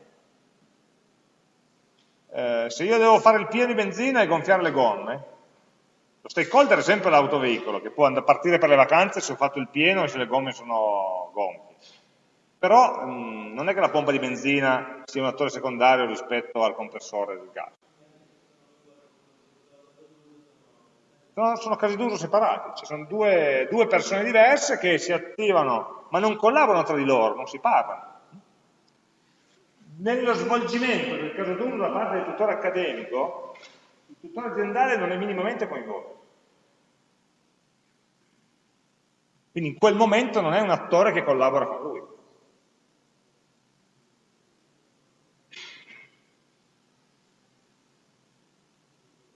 S1: Eh, se io devo fare il pieno di benzina e gonfiare le gomme, lo stakeholder è sempre l'autoveicolo, che può partire per le vacanze se ho fatto il pieno e se le gomme sono gonfie. Però mh, mm, non è che la pompa di benzina sia un attore secondario rispetto al compressore del gas. No, sono casi d'uso separati, ci sono due, due persone diverse che si attivano, ma non collaborano tra di loro, non si parlano nello svolgimento del caso d'uso da parte del tutore accademico, il tutore aziendale non è minimamente coinvolto. Quindi in quel momento non è un attore che collabora con lui.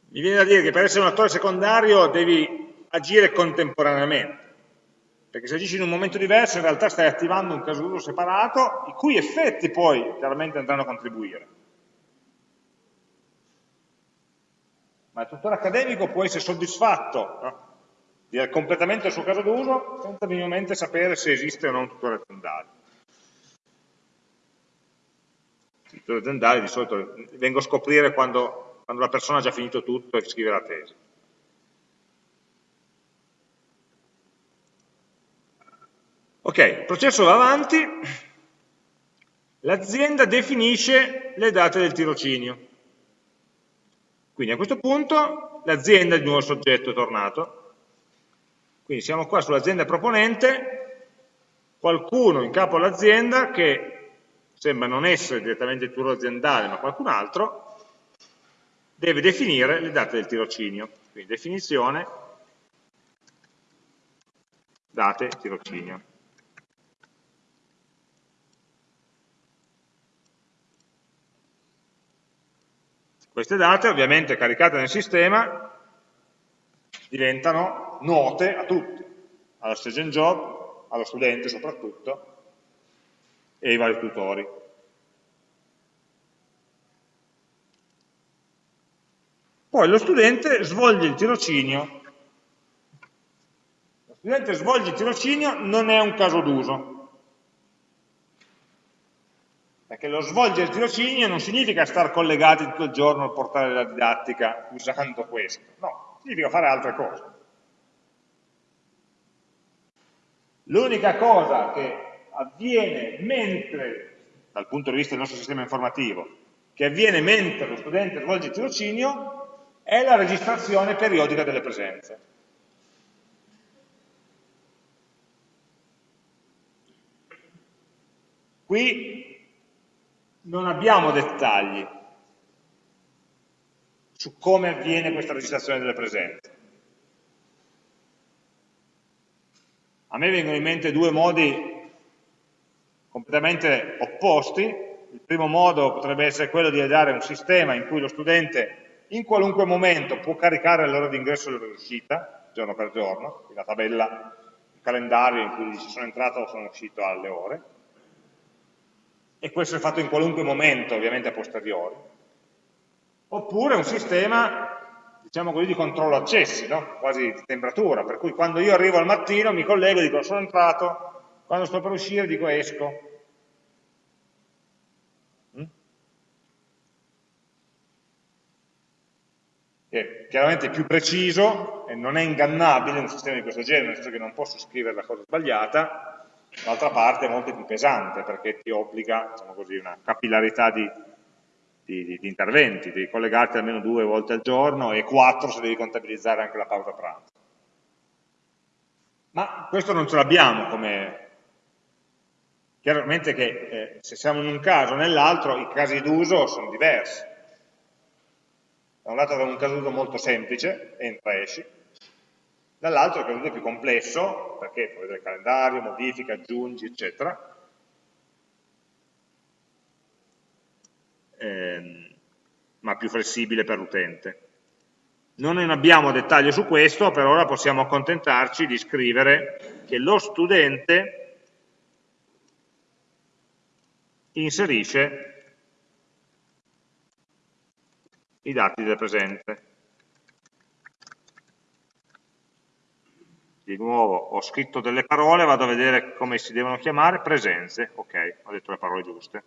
S1: Mi viene da dire che per essere un attore secondario devi agire contemporaneamente perché se agisci in un momento diverso in realtà stai attivando un caso d'uso separato, i cui effetti poi chiaramente andranno a contribuire. ma il tutore accademico può essere soddisfatto no? del completamento del suo caso d'uso senza minimamente sapere se esiste o no un tutore aziendale. Il tutore aziendale di solito vengo a scoprire quando, quando la persona ha già finito tutto e scrive la tesi. Ok, il processo va avanti, l'azienda definisce le date del tirocinio. Quindi a questo punto l'azienda di nuovo soggetto è tornato, quindi siamo qua sull'azienda proponente, qualcuno in capo all'azienda che sembra non essere direttamente il turo aziendale ma qualcun altro, deve definire le date del tirocinio. Quindi definizione, date tirocinio. Queste date, ovviamente caricate nel sistema, diventano note a tutti, allo student job, allo studente soprattutto, e ai vari tutori. Poi lo studente svolge il tirocinio. Lo studente svolge il tirocinio non è un caso d'uso, perché lo svolgere il tirocinio non significa star collegati tutto il giorno al portale della didattica usando questo, no, significa fare altre cose. L'unica cosa che avviene mentre, dal punto di vista del nostro sistema informativo, che avviene mentre lo studente svolge il tirocinio è la registrazione periodica delle presenze. Qui non abbiamo dettagli su come avviene questa registrazione delle presenze. A me vengono in mente due modi completamente opposti. Il primo modo potrebbe essere quello di dare un sistema in cui lo studente in qualunque momento può caricare l'ora di ingresso e l'ora di uscita, giorno per giorno, la tabella, il calendario in cui dice sono entrato o sono uscito alle ore, e questo è fatto in qualunque momento, ovviamente a posteriori, oppure un sistema, diciamo così, di controllo accessi, no? quasi di temperatura, per cui quando io arrivo al mattino mi collego e dico sono entrato, quando sto per uscire dico esco. Mm? Che chiaramente è più preciso e non è ingannabile un sistema di questo genere, nel senso che non posso scrivere la cosa sbagliata, D'altra parte è molto più pesante perché ti obbliga diciamo così, una capillarità di, di, di, interventi, devi collegarti almeno due volte al giorno e quattro se devi contabilizzare anche la pausa pranzo. Ma questo non ce l'abbiamo come... Chiaramente che eh, se siamo in un caso o nell'altro i casi d'uso sono diversi. Da un lato abbiamo un caso d'uso molto semplice, entra e esci, dall'altro che è più complesso, perché puoi vedere il calendario, modifica, aggiungi, eccetera, ehm, ma più flessibile per l'utente. Non abbiamo dettaglio su questo, per ora possiamo accontentarci di scrivere che lo studente inserisce i dati del presente. Di nuovo ho scritto delle parole, vado a vedere come si devono chiamare, presenze, ok, ho detto le parole giuste.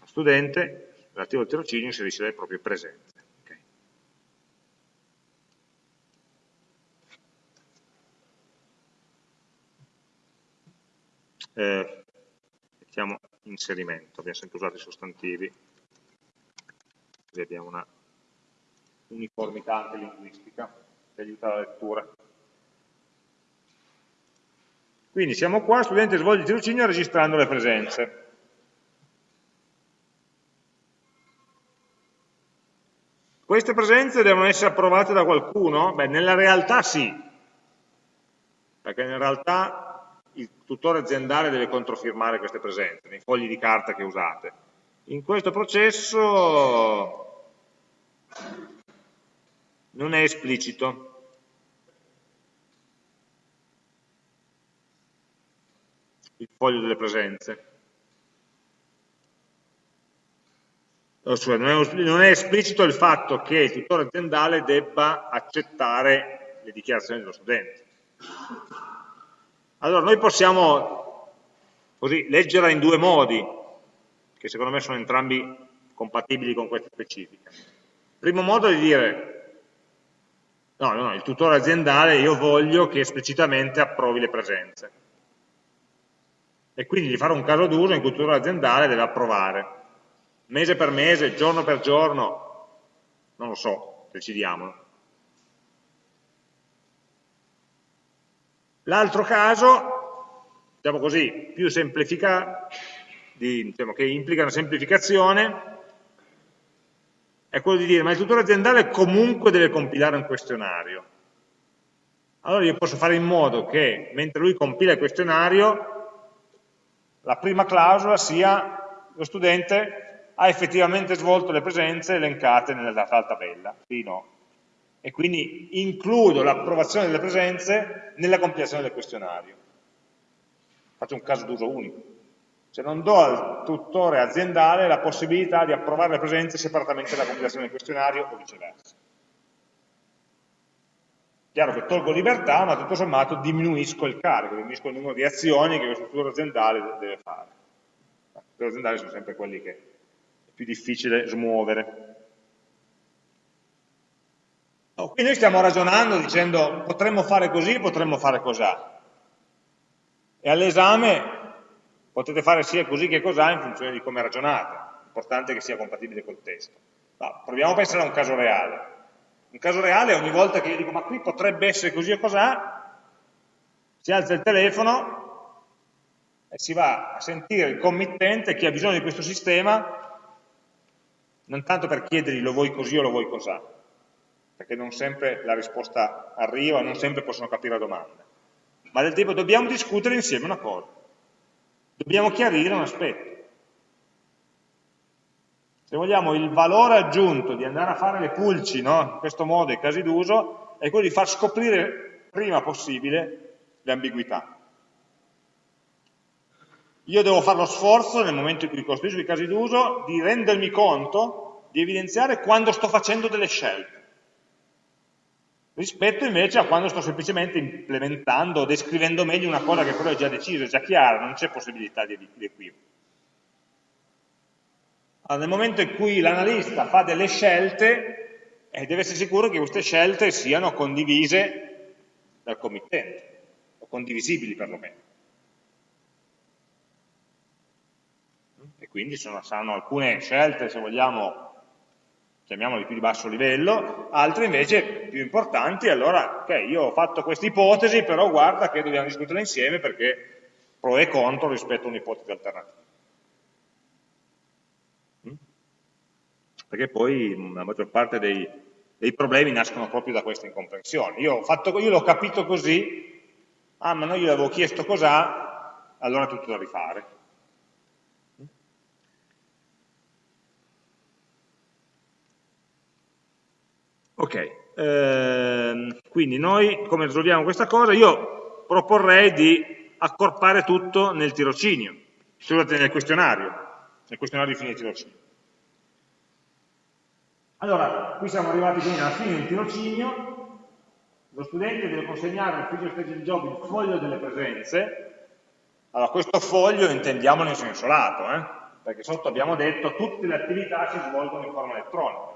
S1: Lo studente, relativo al tirocinio, inserisce le proprie presenze. Okay. Eh, mettiamo inserimento, abbiamo sempre usato i sostantivi, così abbiamo una uniformità anche linguistica che aiuta la lettura. Quindi siamo qua, studente svolge il tirocinio registrando le presenze. Queste presenze devono essere approvate da qualcuno? Beh, nella realtà sì, perché in realtà il tutore aziendale deve controfirmare queste presenze, nei fogli di carta che usate. In questo processo non è esplicito. Il foglio delle presenze. cioè non, è, esplicito il fatto che il tutore aziendale debba accettare le dichiarazioni dello studente. Allora, noi possiamo così, leggerla in due modi, che secondo me sono entrambi compatibili con questa specifica. Primo modo è di dire, no, no, il tutore aziendale io voglio che esplicitamente approvi le presenze. E quindi di fare un caso d'uso in cui il tutore aziendale deve approvare. Mese per mese, giorno per giorno, non lo so, decidiamolo. L'altro caso, diciamo così, più semplificato, diciamo, che implica una semplificazione, è quello di dire ma il tutore aziendale comunque deve compilare un questionario. Allora io posso fare in modo che mentre lui compila il questionario la prima clausola sia lo studente ha effettivamente svolto le presenze elencate nella tabella, sì no. E quindi includo l'approvazione delle presenze nella compilazione del questionario. Faccio un caso d'uso unico. Cioè non do al tutore aziendale la possibilità di approvare le presenze separatamente dalla compilazione del questionario o viceversa. Chiaro che tolgo libertà, ma tutto sommato diminuisco il carico, diminuisco il numero di azioni che questo tutore aziendale deve fare. I tuttori aziendali sono sempre quelli che è più difficile smuovere. Oh, qui noi stiamo ragionando dicendo potremmo fare così, potremmo fare cos'ha. E all'esame potete fare sia così che cos'ha in funzione di come ragionate, l'importante è che sia compatibile col testo. No, proviamo a pensare a un caso reale. Un caso reale ogni volta che io dico ma qui potrebbe essere così o cos'ha, si alza il telefono e si va a sentire il committente che ha bisogno di questo sistema, non tanto per chiedergli lo vuoi così o lo vuoi cos'ha, perché non sempre la risposta arriva, non sempre possono capire la domanda, ma del tipo dobbiamo discutere insieme una cosa dobbiamo chiarire un aspetto. Se vogliamo il valore aggiunto di andare a fare le pulci, no? in questo modo, i casi d'uso, è quello di far scoprire prima possibile le ambiguità. Io devo fare lo sforzo, nel momento in cui costruisco i casi d'uso, di rendermi conto, di evidenziare quando sto facendo delle scelte rispetto invece a quando sto semplicemente implementando descrivendo meglio una cosa che però è già decisa, è già chiara, non c'è possibilità di, di equivoco. Allora, nel momento in cui l'analista fa delle scelte, eh, deve essere sicuro che queste scelte siano condivise dal committente, o condivisibili perlomeno. E quindi sono, saranno alcune scelte, se vogliamo, chiamiamoli più di basso livello, altre invece più importanti, allora ok, io ho fatto questa ipotesi, però guarda che dobbiamo discuterla insieme perché pro e contro rispetto a un'ipotesi alternativa. Mm? Perché poi la maggior parte dei, dei problemi nascono proprio da questa incomprensione. Io, l'ho capito così, ah ma non io l'avevo chiesto cos'ha, allora è tutto da rifare. Ok, ehm, quindi noi come risolviamo questa cosa? Io proporrei di accorpare tutto nel tirocinio, scusate, nel questionario, nel questionario di fine tirocinio. Allora, qui siamo arrivati quindi alla fine del tirocinio, lo studente deve consegnare all'ufficio stage job il foglio delle presenze, allora questo foglio intendiamolo in senso lato, eh? perché sotto abbiamo detto tutte le attività si svolgono in forma elettronica,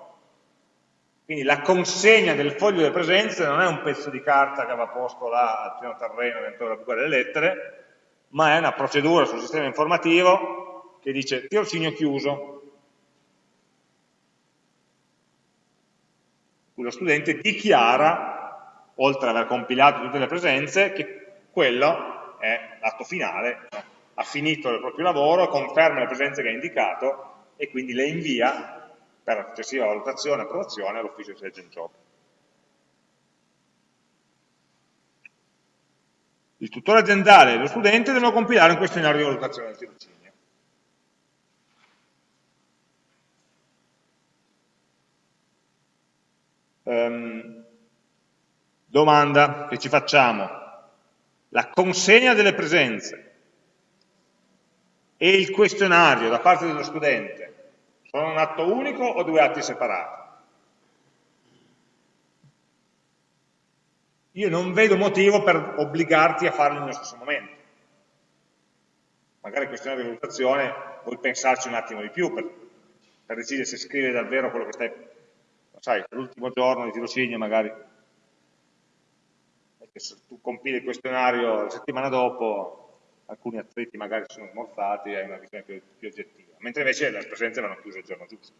S1: quindi la consegna del foglio delle presenze non è un pezzo di carta che va posto là al piano terreno dentro la buca delle lettere, ma è una procedura sul sistema informativo che dice tirocinio chiuso. Lo studente dichiara, oltre ad aver compilato tutte le presenze, che quello è l'atto finale, ha finito il proprio lavoro, conferma le presenze che ha indicato e quindi le invia per la successiva valutazione e approvazione all'ufficio di Agent Job. Il tutore aziendale e lo studente devono compilare un questionario di valutazione del tirocinio. Um, domanda che ci facciamo. La consegna delle presenze e il questionario da parte dello studente Sono un atto unico o due atti separati? Io non vedo motivo per obbligarti a farli nello stesso momento. Magari questione di valutazione vuoi pensarci un attimo di più per, per decidere se scrivere davvero quello che stai... Sai, l'ultimo giorno di tirocinio magari se tu compili il questionario la settimana dopo, alcuni attriti magari sono smorzati e hai una visione più, più oggettiva, mentre invece le presenze vanno chiuse il giorno giusto.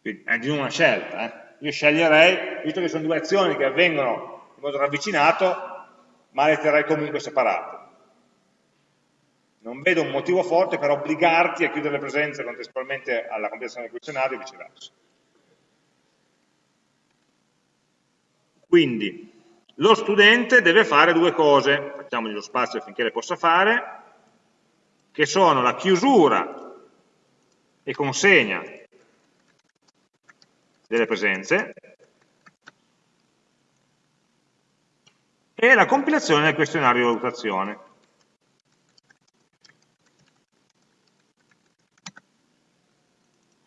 S1: Quindi è di una scelta. Eh? Io sceglierei, visto che sono due azioni che avvengono in modo ravvicinato, ma le terrei comunque separate. Non vedo un motivo forte per obbligarti a chiudere le presenze contestualmente alla completazione del questionario e viceversa. Quindi lo studente deve fare due cose, facciamogli lo spazio affinché le possa fare, che sono la chiusura e consegna delle presenze e la compilazione del questionario di valutazione.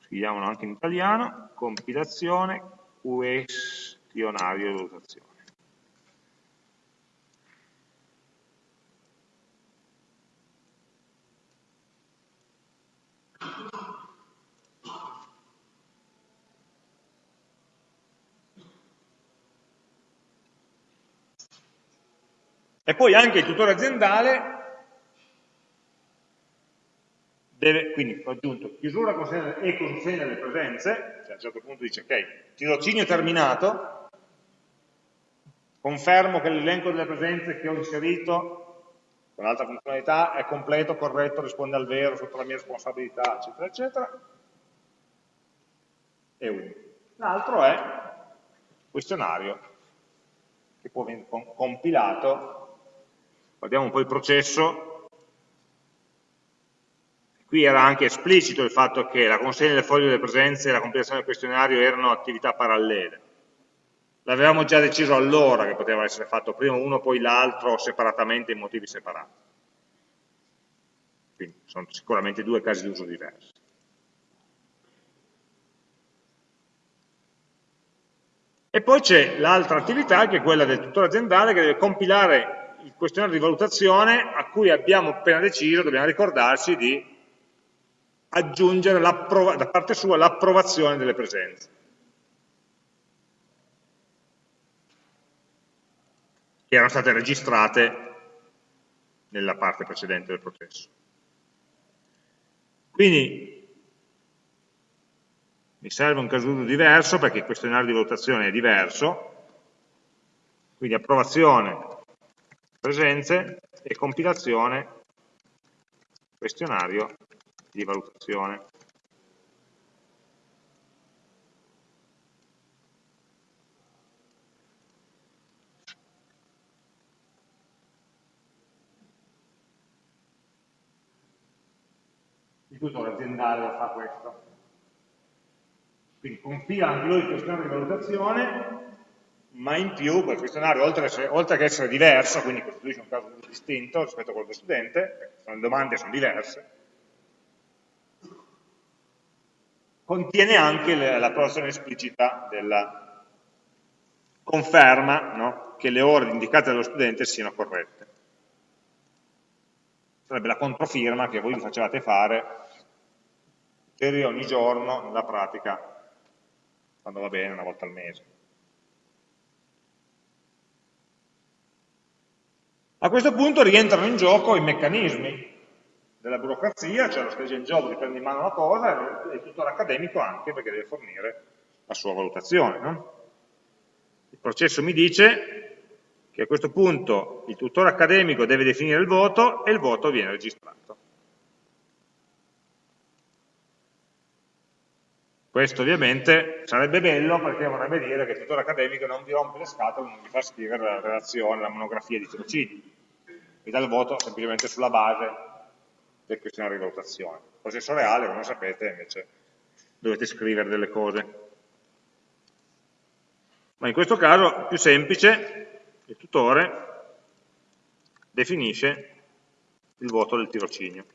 S1: Scriviamolo anche in italiano, compilazione questionario di valutazione. E poi anche il tutore aziendale deve, quindi ho aggiunto chiusura e consegna delle presenze, cioè a un certo punto dice ok, tirocinio terminato, Confermo che l'elenco delle presenze che ho inserito con l'altra funzionalità è completo, corretto, risponde al vero, sotto la mia responsabilità, eccetera, eccetera. E uno. L'altro è questionario, che può venire compilato. Guardiamo un po' il processo. Qui era anche esplicito il fatto che la consegna del foglio delle presenze e la compilazione del questionario erano attività parallele. L'avevamo già deciso allora che poteva essere fatto prima uno, poi l'altro, separatamente, in motivi separati. Quindi sono sicuramente due casi di uso diversi. E poi c'è l'altra attività che è quella del tutore aziendale che deve compilare il questionario di valutazione a cui abbiamo appena deciso, dobbiamo ricordarci di aggiungere da parte sua l'approvazione delle presenze. Erano state registrate nella parte precedente del processo. Quindi mi serve un caso diverso perché il questionario di valutazione è diverso, quindi approvazione presenze e compilazione questionario di valutazione. Il tutore aziendale fa questo. Quindi compila anche lui il questionario di valutazione, ma in più quel questionario, oltre, oltre che essere diverso, quindi costituisce un caso distinto rispetto a quello del studente, le domande sono diverse, contiene anche l'approvazione esplicita della conferma no? che le ore indicate dallo studente siano corrette. Sarebbe la controfirma che voi vi facevate fare per ogni giorno nella pratica, quando va bene, una volta al mese. A questo punto rientrano in gioco i meccanismi della burocrazia, cioè lo stage job che prende in mano la cosa e il tutore accademico anche perché deve fornire la sua valutazione. No? Il processo mi dice che a questo punto il tutore accademico deve definire il voto e il voto viene registrato. Questo ovviamente sarebbe bello perché vorrebbe dire che il tutore accademico non vi rompe le scatole, non vi fa scrivere la relazione, la monografia di tirocini, vi dà il voto semplicemente sulla base del questionario di valutazione. Il processo reale, come sapete, invece dovete scrivere delle cose. Ma in questo caso, più semplice, il tutore definisce il voto del tirocinio.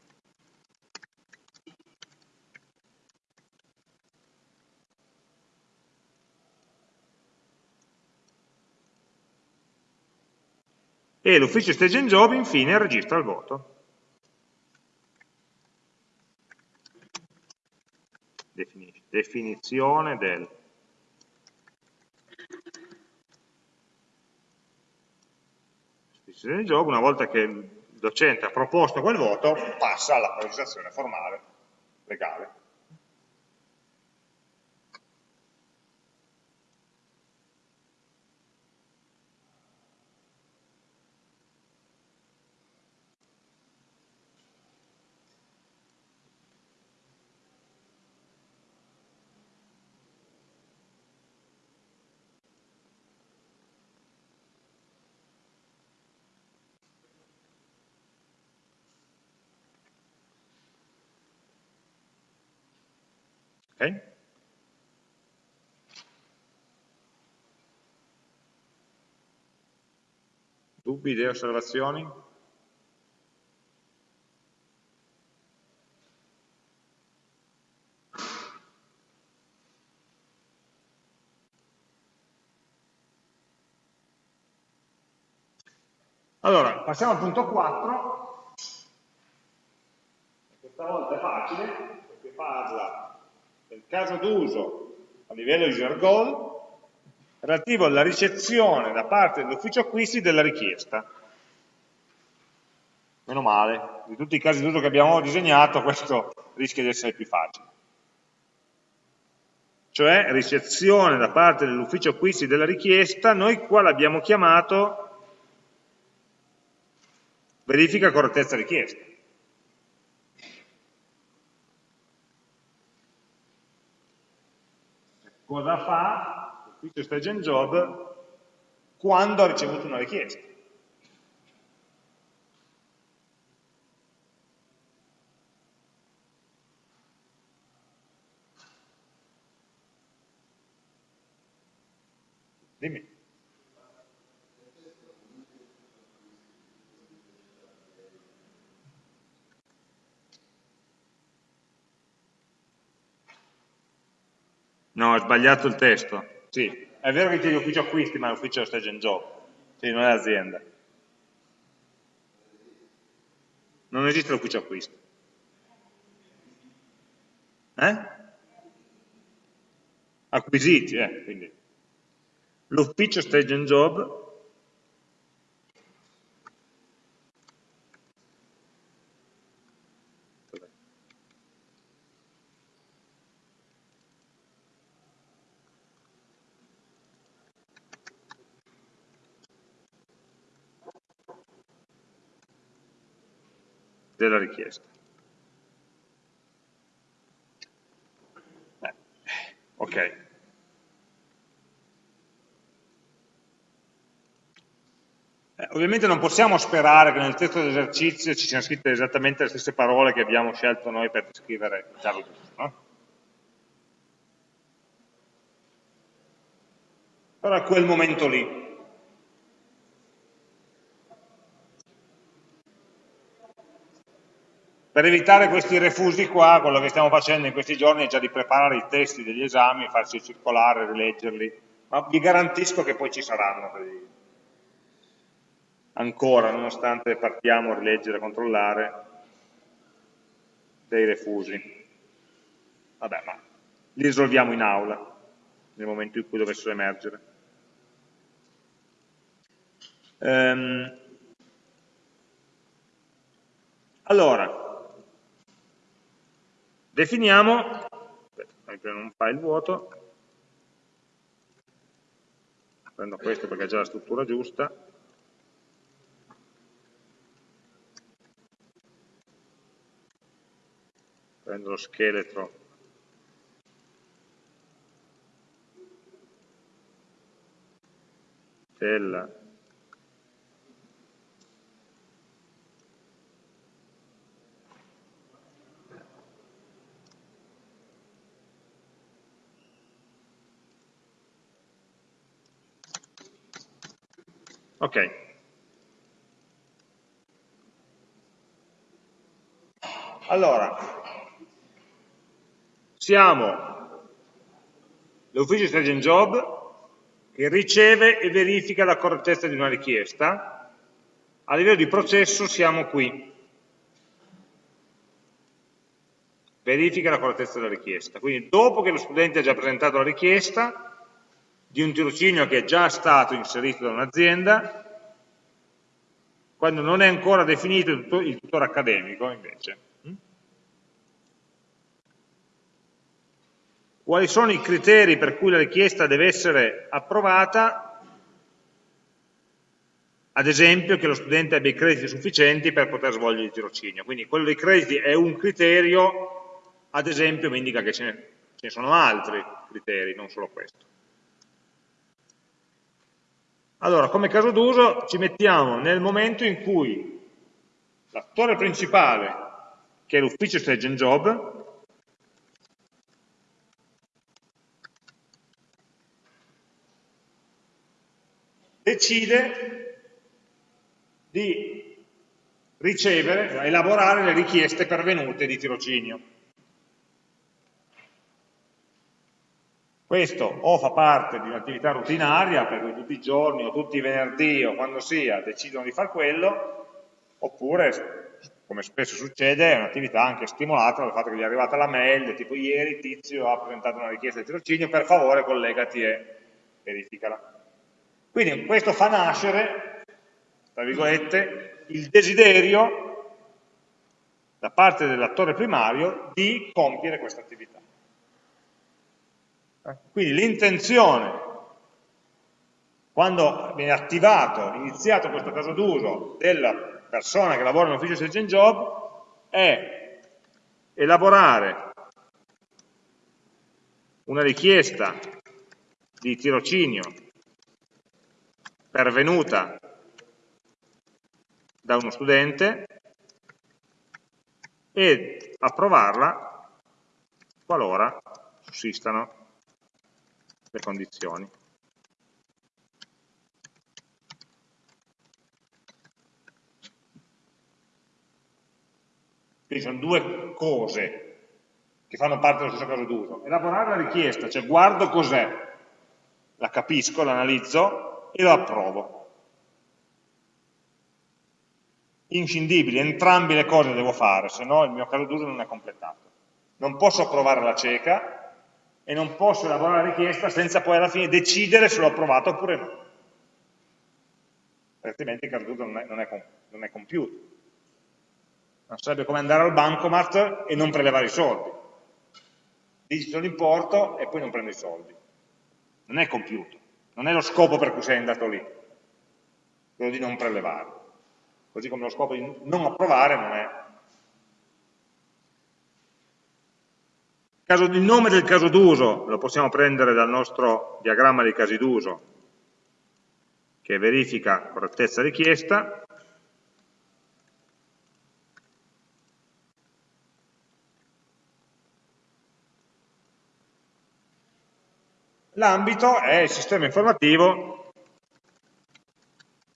S1: E l'ufficio stage and job infine registra il voto. Definizione del. Stage and job, una volta che il docente ha proposto quel voto, passa alla registrazione formale, legale. Okay? Dubbi, idee, osservazioni? Allora, passiamo al punto 4. Questa volta è facile, perché parla del caso d'uso a livello user goal relativo alla ricezione da parte dell'ufficio acquisti della richiesta. Meno male, di tutti i casi d'uso che abbiamo disegnato questo rischia di essere più facile. Cioè ricezione da parte dell'ufficio acquisti della richiesta, noi qua l'abbiamo chiamato verifica correttezza richiesta. Cosa fa l'ufficio stage and job quando ha ricevuto una richiesta. Dimmi. No, ho sbagliato il testo. Sì, è vero che c'è l'ufficio acquisti, ma è l'ufficio stage and job. Sì, non è l'azienda. Non esiste l'ufficio acquisti. Eh? Acquisiti, eh, quindi. L'ufficio stage and job della richiesta. Eh, ok. Eh, ovviamente non possiamo sperare che nel testo dell'esercizio ci siano scritte esattamente le stesse parole che abbiamo scelto noi per descrivere il giusto. No? Però a quel momento lì Per evitare questi refusi qua, quello che stiamo facendo in questi giorni è già di preparare i testi degli esami, farci circolare, rileggerli, ma vi garantisco che poi ci saranno ancora, nonostante partiamo a rileggere, a controllare, dei refusi. Vabbè, ma li risolviamo in aula, nel momento in cui dovessero emergere. Ehm, allora, Definiamo, aspetta, un file vuoto, prendo questo perché è già la struttura giusta, prendo lo scheletro. Della Ok. Allora, siamo l'ufficio stage and job che riceve e verifica la correttezza di una richiesta a livello di processo siamo qui. Verifica la correttezza della richiesta. Quindi dopo che lo studente ha già presentato la richiesta di un tirocinio che è già stato inserito da un'azienda, quando non è ancora definito il tutore accademico invece. Hm? Quali sono i criteri per cui la richiesta deve essere approvata? ad esempio che lo studente abbia i crediti sufficienti per poter svolgere il tirocinio. Quindi quello dei crediti è un criterio, ad esempio mi indica che ce ne, ce ne sono altri criteri, non solo questo. Allora, come caso d'uso ci mettiamo nel momento in cui l'attore principale, che è l'ufficio stage and job, decide di ricevere, elaborare le richieste pervenute di tirocinio. Questo o fa parte di un'attività rutinaria, per cui tutti i giorni o tutti i venerdì o quando sia decidono di fare quello, oppure, come spesso succede, è un'attività anche stimolata dal fatto che gli è arrivata la mail, tipo ieri Tizio ha presentato una richiesta di tirocinio, per favore collegati e verificala. Quindi questo fa nascere tra virgolette, il desiderio da parte dell'attore primario di compiere questa attività. Eh, quindi l'intenzione, quando viene attivato, iniziato questo caso d'uso della persona che lavora nell'ufficio Sales and Job, è elaborare una richiesta di tirocinio pervenuta da uno studente e approvarla qualora sussistano le condizioni. Quindi sono due cose che fanno parte dello stesso caso d'uso. Elaborare la richiesta, cioè guardo cos'è, la capisco, l'analizzo e lo approvo. inscindibili, entrambe le cose devo fare, se no il mio caso d'uso non è completato. Non posso approvare la cieca e non posso elaborare la richiesta senza poi alla fine decidere se l'ho approvato oppure no. Altrimenti il caso non, non, non è compiuto. Non sarebbe come andare al bancomat e non prelevare i soldi. Digito l'importo e poi non prendo i soldi. Non è compiuto. Non è lo scopo per cui sei andato lì. Quello di non prelevare così come lo scopo di non approvare non è. Il nome del caso d'uso lo possiamo prendere dal nostro diagramma dei casi d'uso, che verifica correttezza richiesta, L'ambito è il sistema informativo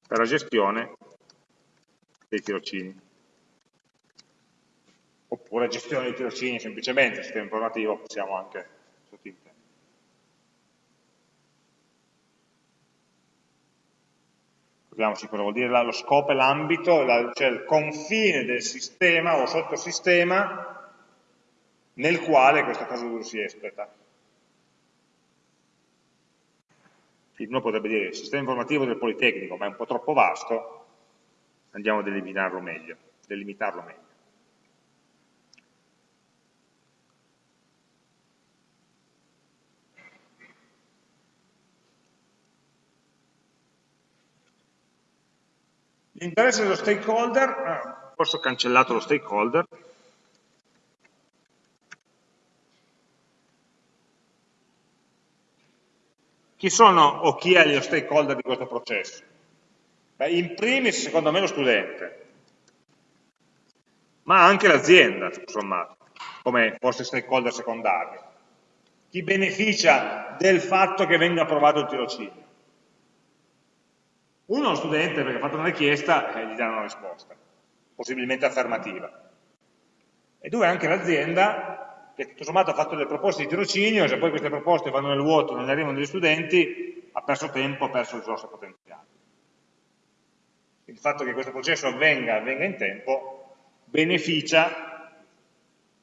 S1: per la gestione dei tirocini. Oppure gestione dei tirocini semplicemente, sistema informativo possiamo anche sottintendere. Ricordiamoci cosa vuol dire lo scopo e l'ambito, cioè il confine del sistema o sottosistema nel quale questo caso d'uso si espleta. Uno potrebbe dire il sistema informativo del Politecnico, ma è un po' troppo vasto, andiamo a delimitarlo meglio. Delimitarlo meglio. L'interesse dello stakeholder, ah, forse ho cancellato lo stakeholder, chi sono o chi è lo stakeholder di questo processo? Beh, in primis, secondo me, lo studente, ma anche l'azienda, sommato, come forse stakeholder secondario. Chi beneficia del fatto che venga approvato il tirocinio? Uno è lo studente perché ha fatto una richiesta e gli danno una risposta, possibilmente affermativa. E due, anche l'azienda che tutto sommato ha fatto delle proposte di tirocinio e se poi queste proposte vanno nel vuoto, non arrivano degli studenti, ha perso tempo, ha perso risorse potenziali. il fatto che questo processo avvenga, avvenga in tempo, beneficia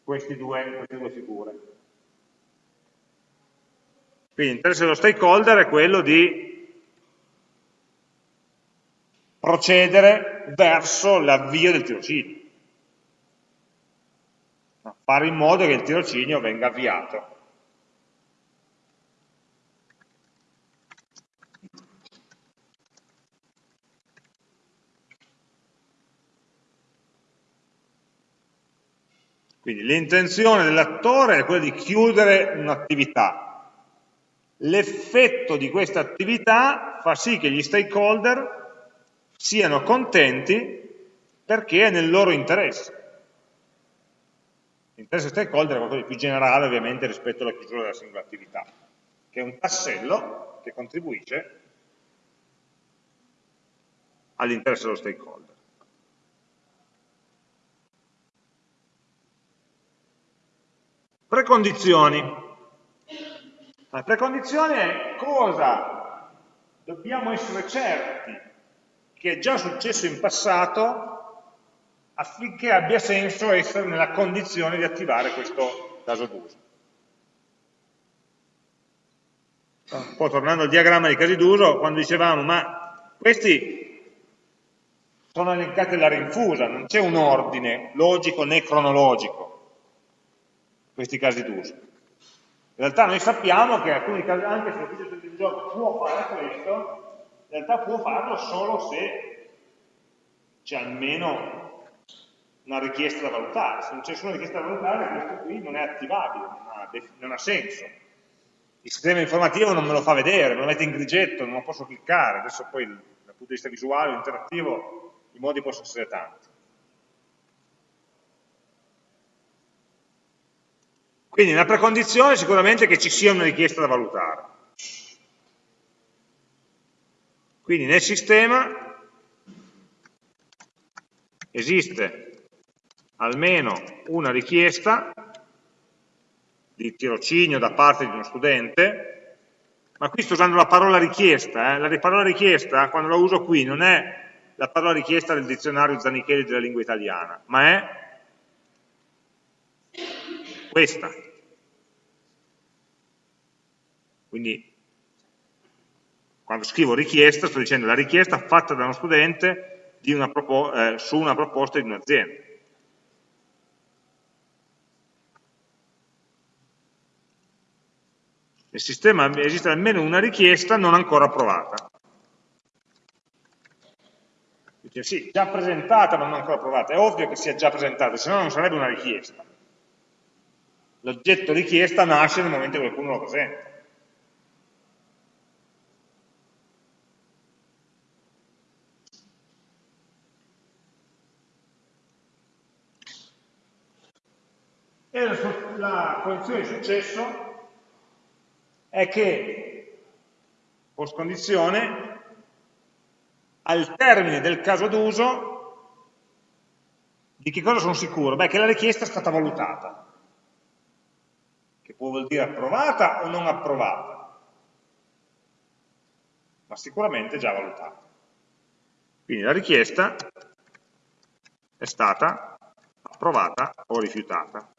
S1: queste due, queste due figure. Quindi l'interesse dello stakeholder è quello di procedere verso l'avvio del tirocinio. Fare in modo che il tirocinio venga avviato. Quindi l'intenzione dell'attore è quella di chiudere un'attività. L'effetto di questa attività fa sì che gli stakeholder siano contenti perché è nel loro interesse. L'interesse stakeholder è qualcosa di più generale ovviamente rispetto alla chiusura della singola attività, che è un tassello che contribuisce all'interesse dello stakeholder. Precondizioni. La precondizione è cosa dobbiamo essere certi che è già successo in passato affinché abbia senso essere nella condizione di attivare questo caso d'uso. Un po' tornando al diagramma dei casi d'uso, quando dicevamo ma questi sono elencati alla rinfusa, non c'è un ordine logico né cronologico questi casi d'uso. In realtà noi sappiamo che alcuni casi, anche se l'ufficio del gioco può fare questo, in realtà può farlo solo se c'è almeno una richiesta da valutare. Se non c'è nessuna richiesta da valutare, questo qui non è attivabile, non ha, non ha senso. Il sistema informativo non me lo fa vedere, me lo mette in grigetto, non lo posso cliccare. Adesso poi dal punto di vista visuale, interattivo, i modi possono essere tanti. Quindi una precondizione è sicuramente che ci sia una richiesta da valutare. Quindi nel sistema esiste almeno una richiesta di tirocinio da parte di uno studente, ma qui sto usando la parola richiesta, eh? la parola richiesta quando la uso qui non è la parola richiesta del dizionario Zanichelli della lingua italiana, ma è questa. Quindi quando scrivo richiesta sto dicendo la richiesta fatta da uno studente una eh, su una proposta di un'azienda. Nel sistema esiste almeno una richiesta non ancora approvata. Dice sì, già presentata ma non ancora approvata. È ovvio che sia già presentata, se no non sarebbe una richiesta. L'oggetto richiesta nasce nel momento in cui qualcuno lo presenta. E la, la condizione di successo è che, post condizione, al termine del caso d'uso, di che cosa sono sicuro? Beh, che la richiesta è stata valutata che può vuol dire approvata o non approvata, ma sicuramente già valutata. Quindi la richiesta è stata approvata o rifiutata.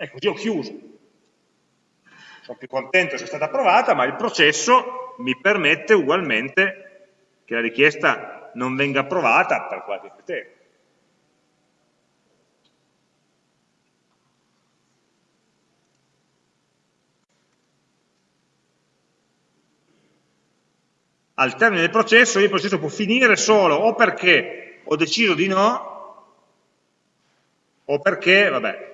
S1: Ecco, io ho chiuso. Sono più contento se è stata approvata, ma il processo mi permette ugualmente che la richiesta non venga approvata per qualche criterio. al termine del processo il processo può finire solo o perché ho deciso di no o perché, vabbè,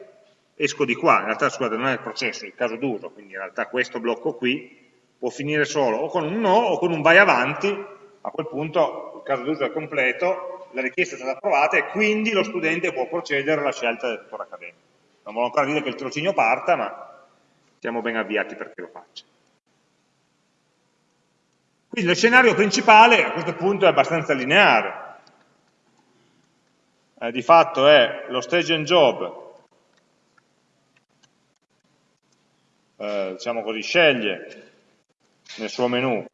S1: esco di qua, in realtà scusate non è il processo, è il caso d'uso, quindi in realtà questo blocco qui può finire solo o con un no o con un vai avanti, a quel punto il caso d'uso è completo, la richiesta è stata approvata e quindi lo studente può procedere alla scelta del tuttore accademico. Non voglio ancora dire che il tirocinio parta, ma siamo ben avviati perché lo faccia. Quindi lo scenario principale a questo punto è abbastanza lineare. Eh, di fatto è lo stage and job, eh, diciamo così, sceglie nel suo menu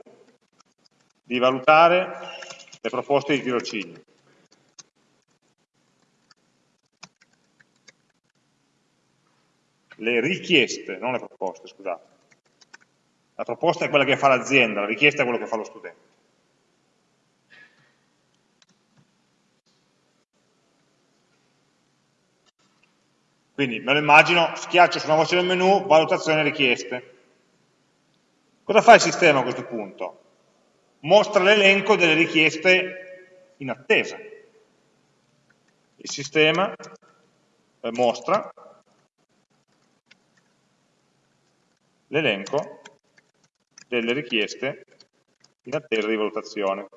S1: di valutare le proposte di tirocinio. Le richieste, non le proposte, scusate. La proposta è quella che fa l'azienda, la richiesta è quello che fa lo studente. Quindi me lo immagino, schiaccio su una voce del menu, valutazione richieste. Cosa fa il sistema a questo punto? Mostra l'elenco delle richieste in attesa. Il sistema eh, mostra l'elenco delle richieste in attesa di valutazione.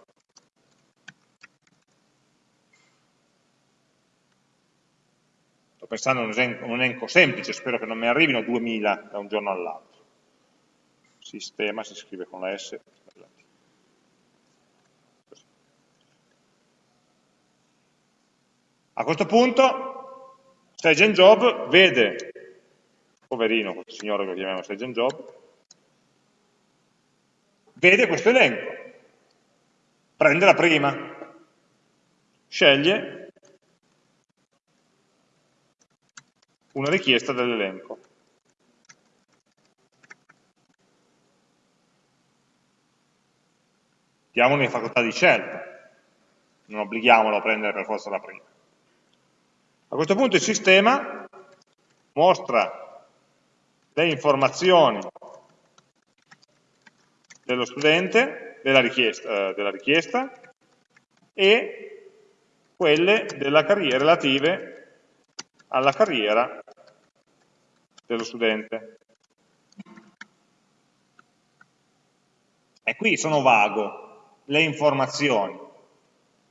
S1: Pensando a un elenco, un elenco semplice, spero che non mi arrivino 2000 da un giorno all'altro. Sistema si scrive con la S. A questo punto Sage Job vede, poverino questo signore che lo chiamiamo Sage Job, vede questo elenco, prende la prima, sceglie una richiesta dell'elenco. Diamogli facoltà di scelta, non obblighiamolo a prendere per forza la prima. A questo punto il sistema mostra le informazioni dello studente, della richiesta, eh, della richiesta e quelle della carriera, relative alla carriera dello studente. E qui sono vago, le informazioni.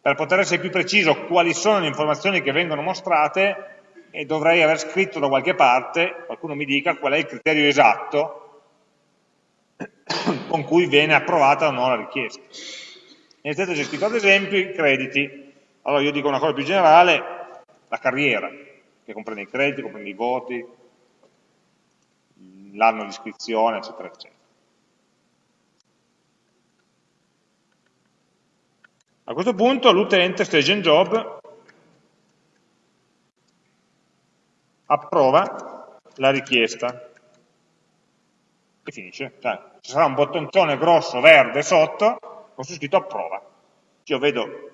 S1: Per poter essere più preciso quali sono le informazioni che vengono mostrate, e dovrei aver scritto da qualche parte, qualcuno mi dica qual è il criterio esatto con cui viene approvata o no la richiesta. Nel testo c'è scritto ad esempio i crediti. Allora io dico una cosa più generale, la carriera che comprende i crediti, comprende i voti, l'anno di iscrizione, eccetera, eccetera. A questo punto l'utente stage and job approva la richiesta e finisce. Cioè, ci sarà un bottoncone grosso verde sotto con su scritto approva. Io vedo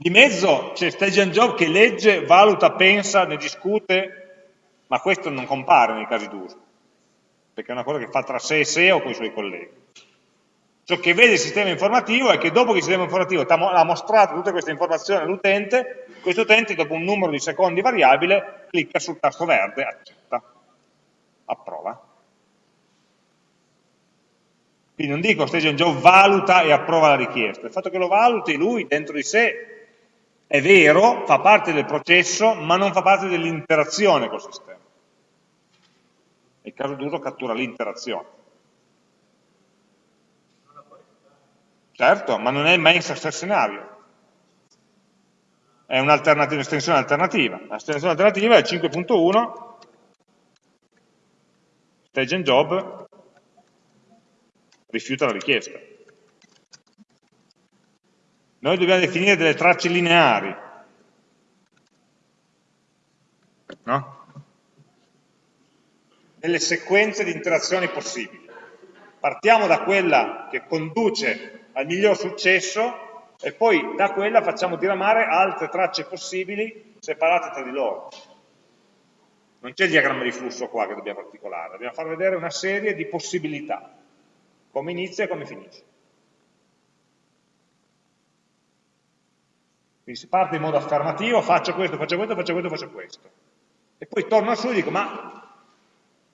S1: di mezzo c'è stage and job che legge, valuta, pensa, ne discute, ma questo non compare nei casi d'uso, perché è una cosa che fa tra sé e sé o con i suoi colleghi. Ciò che vede il sistema informativo è che dopo che il sistema informativo ha mostrato tutte queste informazioni all'utente, questo utente dopo un numero di secondi variabile clicca sul tasto verde, accetta, approva. Quindi non dico stage and job valuta e approva la richiesta, il fatto che lo valuti lui dentro di sé è vero, fa parte del processo, ma non fa parte dell'interazione col sistema. Nel caso d'uso cattura l'interazione. Certo, ma non è il main success scenario. È un'estensione alternativa. L'estensione alternativa è 5.1 stage and job rifiuta la richiesta. Noi dobbiamo definire delle tracce lineari. No? Delle sequenze di interazioni possibili. Partiamo da quella che conduce al miglior successo e poi da quella facciamo diramare altre tracce possibili separate tra di loro. Non c'è il diagramma di flusso qua che dobbiamo articolare, dobbiamo far vedere una serie di possibilità, come inizia e come finisce. Quindi si parte in modo affermativo, faccio questo, faccio questo, faccio questo, faccio questo. E poi torno su e dico, ma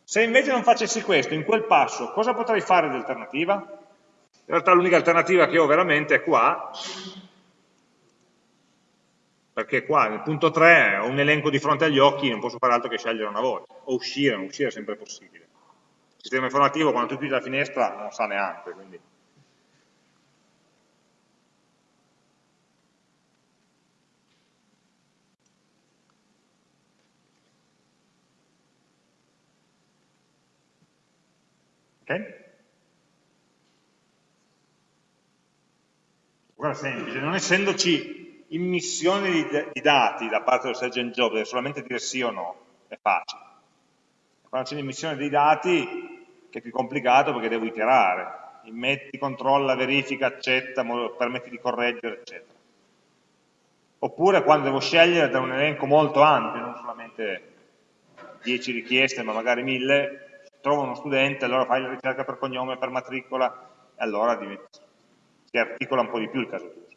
S1: se invece non facessi questo, in quel passo, cosa potrei fare di alternativa? In realtà l'unica alternativa che ho veramente è qua, perché qua nel punto 3 ho un elenco di fronte agli occhi, non posso fare altro che scegliere una volta, o uscire, non uscire è sempre possibile. Il sistema informativo quando tu chiudi la finestra non sa neanche, quindi Ok? Guarda semplice, non essendoci immissione di, di, dati da parte del engine job, deve solamente dire sì o no, è facile. Quando c'è l'immissione dei dati, che è più complicato perché devo iterare, immetti, controlla, verifica, accetta, permetti di correggere, eccetera. Oppure quando devo scegliere da un elenco molto ampio, non solamente 10 richieste, ma magari 1000, trovo uno studente, allora fai la ricerca per cognome, per matricola, e allora si articola un po' di più il caso d'uso.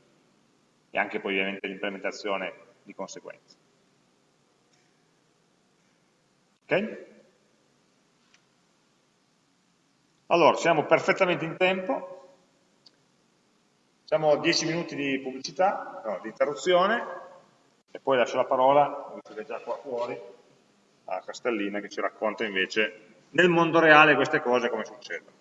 S1: E anche poi ovviamente l'implementazione di conseguenza. Ok? Allora, siamo perfettamente in tempo, a 10 minuti di pubblicità, no, di interruzione, e poi lascio la parola, visto che è già qua fuori, a Castellina che ci racconta invece nel mondo reale queste cose come succedono.